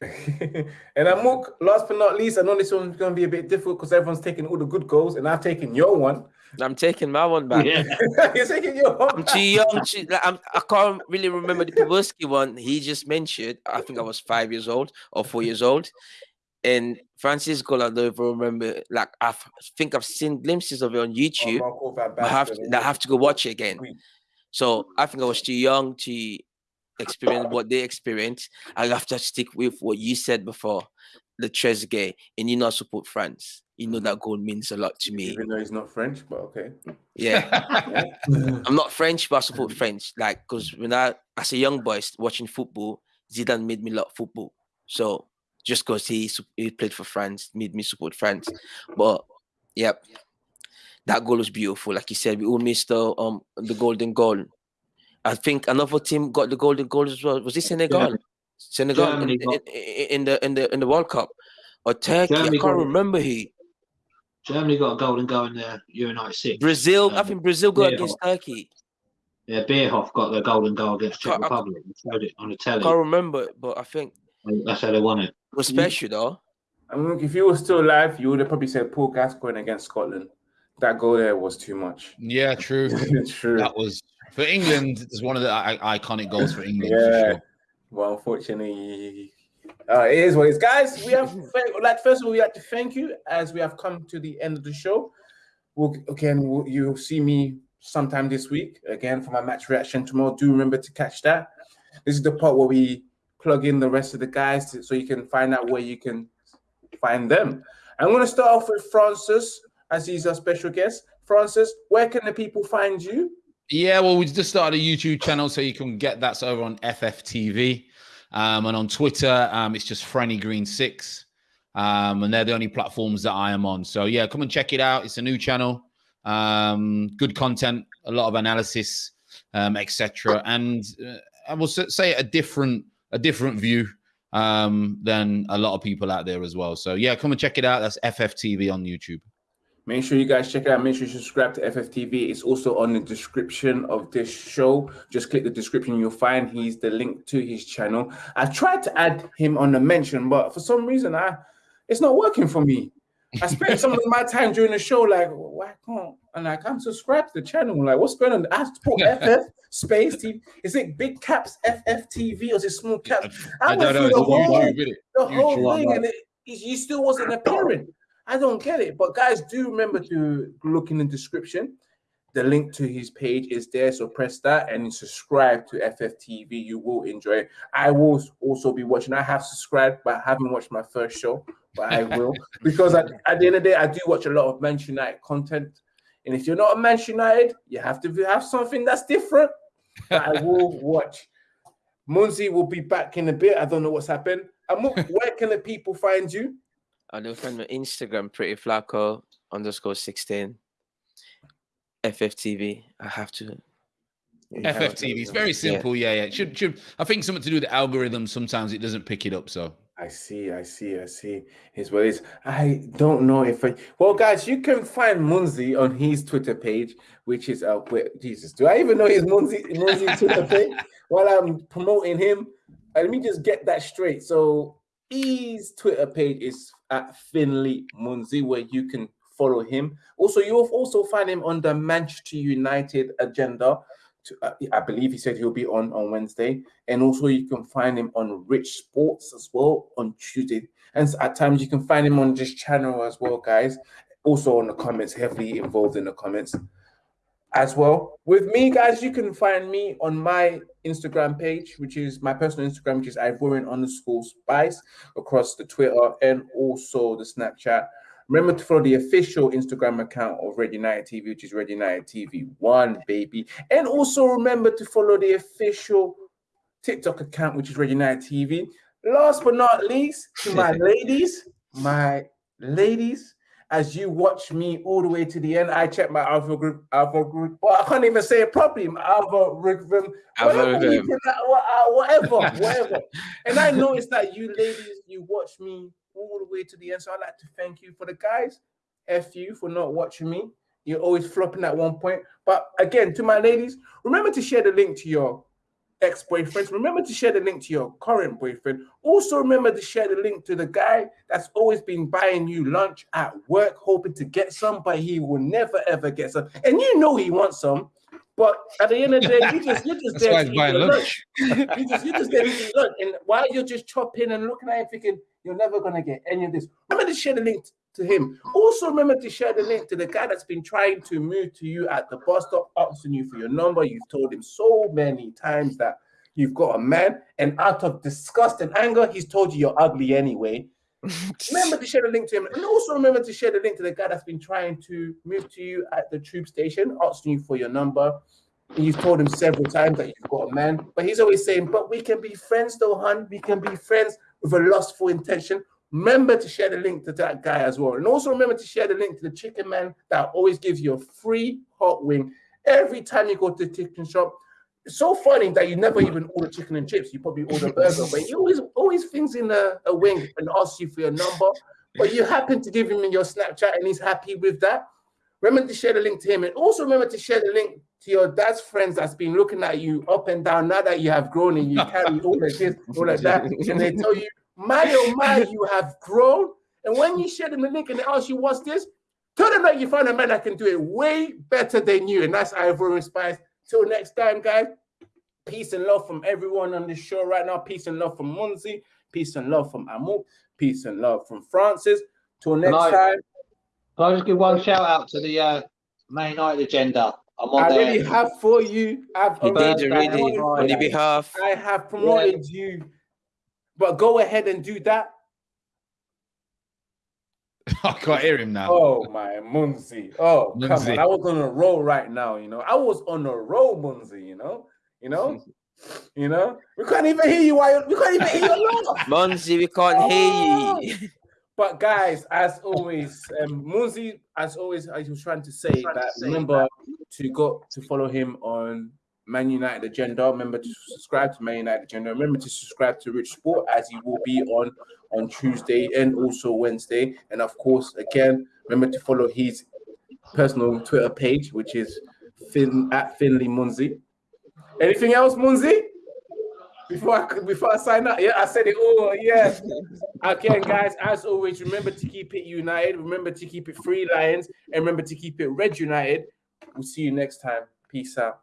and I'm Amok, last but not least, I know this one's going to be a bit difficult because everyone's taking all the good goals, and I've taken your one. I'm taking my one back. Yeah. You're taking your one. I'm too young. To, like, I'm, I can't really remember the Pavelski one he just mentioned. I think I was five years old or four years old. And Francis goal, I don't even remember. Like I think I've seen glimpses of it on oh, YouTube. Marco Van I have to, I have to go watch it again. Sweet. So I think I was too young to experience what they experienced. I have to stick with what you said before, the Trezeguet, and you know I support France. You know that goal means a lot to me. Even though he's not French, but okay. Yeah, I'm not French, but I support French. Like, because when I, as a young boy s- watching football, Zidane made me love football. So just because he he played for France made me support France. But yep, that goal was beautiful. Like you said, we all missed the um the golden goal. I think another team got the golden goal as well. Was it Senegal? Senegal in, in, in, in the in the in the World Cup or Turkey? Germany I can't got remember who. Germany got a golden goal in the Euro 96. Brazil. I Um, think Brazil got yeah. against Turkey. Yeah, Bierhoff got the golden goal against Czech I- I- Republic. They showed it on the I can't remember, it, but I think That's how they won it. it was special though. I mean, if you were still alive, you would have probably said Paul Gascoigne against Scotland. That goal there was too much. Yeah, true. true. That was for England. It's one of the I- iconic goals for England. Yeah. For sure. Well, unfortunately, uh, it is what it is. Guys, we have like first of all, we have to thank you as we have come to the end of the show. We'll, again, we'll, you'll see me sometime this week again for my match reaction tomorrow. Do remember to catch that. This is the part where we plug in the rest of the guys to- so you can find out where you can find them. I'm going to start off with Francis as he's our special guest. Francis, where can the people find you? Yeah, well, we just started a YouTube channel, so you can get that over on FFTV. Um, and on Twitter, um, it's just Franny Green Six. Um, and they're the only platforms that I am on. So yeah, come and check it out. It's a new channel. Um, good content, a lot of analysis, um, etc. And uh, I will say a different a different view um, than a lot of people out there as well. So yeah, come and check it out. That's FFTV on YouTube. Make sure you guys check it out. Make sure you subscribe to FFTV. It's also on the description of this show. Just click the description. You'll find he's the link to his channel. I tried to add him on the mention, but for some reason, I it's not working for me. I spent some of my time during the show, like, why can't and like I'm subscribed to the channel? Like, what's going on? I put FF space TV. Is it big caps FFTV or is it small caps? I, I don't know. The whole, YouTube, the whole thing, and it, you still wasn't appearing. I don't get it. But guys, do remember to look in the description. The link to his page is there. So press that and subscribe to FFTV. You will enjoy it. I will also be watching. I have subscribed, but I haven't watched my first show, but I will. because at, at the end of the day, I do watch a lot of Manchester United content. And if you're not a Manchester United, you have to have something that's different. But I will watch. Munzi will be back in a bit. I don't know what's happened. And where can the people find you? I will find my Instagram, pretty flaco underscore 16. FFTV. I have to. FFTV. It's very simple. Yeah. yeah, yeah. Should should I think something to do with the algorithm. Sometimes it doesn't pick it up. So I see, I see, I see. His what is I don't know if I well guys, you can find Munzi on his Twitter page, which is uh wait, Jesus. Do I even know his Munzi Munzi Twitter page while I'm promoting him? let me just get that straight. So his Twitter page is at Finley Munzi, where you can follow him. Also, you'll also find him on the Manchester United agenda. To, uh, I believe he said he'll be on on Wednesday, and also you can find him on Rich Sports as well on Tuesday. And at times you can find him on this channel as well, guys. Also on the comments, heavily involved in the comments as well. With me, guys, you can find me on my Instagram page, which is my personal Instagram, which is Ivorian underscore spice across the Twitter and also the Snapchat. Remember to follow the official Instagram account of Red United TV, which is Red United TV One, baby. And also remember to follow the official TikTok account, which is Red United TV. Last but not least, to my ladies, my ladies, as you watch me all the way to the end. I check my alpha group, alpha group. Well, I can't even say it properly. My algorithm, whatever, uh, whatever, whatever. and I noticed that you ladies, you watch me all the way to the end. So I'd like to thank you for the guys. F you for not watching me. You're always flopping at one point. But again, to my ladies, remember to share the link to your ex-boyfriends. Remember to share the link to your current boyfriend. Also remember to share the link to the guy that's always been buying you lunch at work, hoping to get some, but he will never ever get some. And you know he wants some. But at the end of the day, you just you just there to eat lunch. lunch. you just you just there to eat lunch. And while you're just chopping and looking at him thinking you're never gonna get any of this, remember to share the link to him. Also, remember to share the link to the guy that's been trying to move to you at the bus stop, asking you for your number. You've told him so many times that you've got a man, and out of disgust and anger, he's told you you're ugly anyway. remember to share the link to him, and also remember to share the link to the guy that's been trying to move to you at the tube station, asking you for your number. And you've told him several times that you've got a man, but he's always saying, "But we can be friends, though, hun. We can be friends with a lustful intention." Remember to share the link to that guy as well. And also remember to share the link to the chicken man that always gives you a free hot wing every time you go to the chicken shop. It's so funny that you never even order chicken and chips. You probably order burger, but he always always things in a, a wing and asks you for your number. But you happen to give him your Snapchat and he's happy with that. Remember to share the link to him. And also remember to share the link to your dad's friends that's been looking at you up and down now that you have grown and you carry all of this, all of that. And they tell you my oh my, you have grown. And when you share them the link and they ask you what's this, tell them that you find a man that can do it way better than you. And that's Ivorian Spice. Till next time, guys. Peace and love from everyone on this show right now. Peace and love from Munzi. Peace and love from Amuk. Peace and love from Francis. Till next I, time. Can I just give one shout out to the uh, Man United agenda? I'm on I there. really have for you. I've you did already on your behalf. I have promoted yeah. you but go ahead and do that. I can't hear him now. Oh my Munzi. Oh Munzi. come on. I was on a roll right now, you know. I was on a roll, Munzi, you know. You know, you know, we can't even hear you while we can't even hear you Munzi, we can't oh. hear you. But guys, as always, um, Munzi, as always, I was trying to say that remember to go to follow him on Man United Agenda. Remember to subscribe to Man United Agenda. Remember to subscribe to Rich Sport as he will be on on Tuesday and also Wednesday. And of course, again, remember to follow his personal Twitter page, which is Fin at Finley Munzi. Anything else, Munzi? Before I before I sign up, yeah, I said it all. Yeah. Again, guys, as always, remember to keep it united. Remember to keep it free lions, and remember to keep it red united. We'll see you next time. Peace out.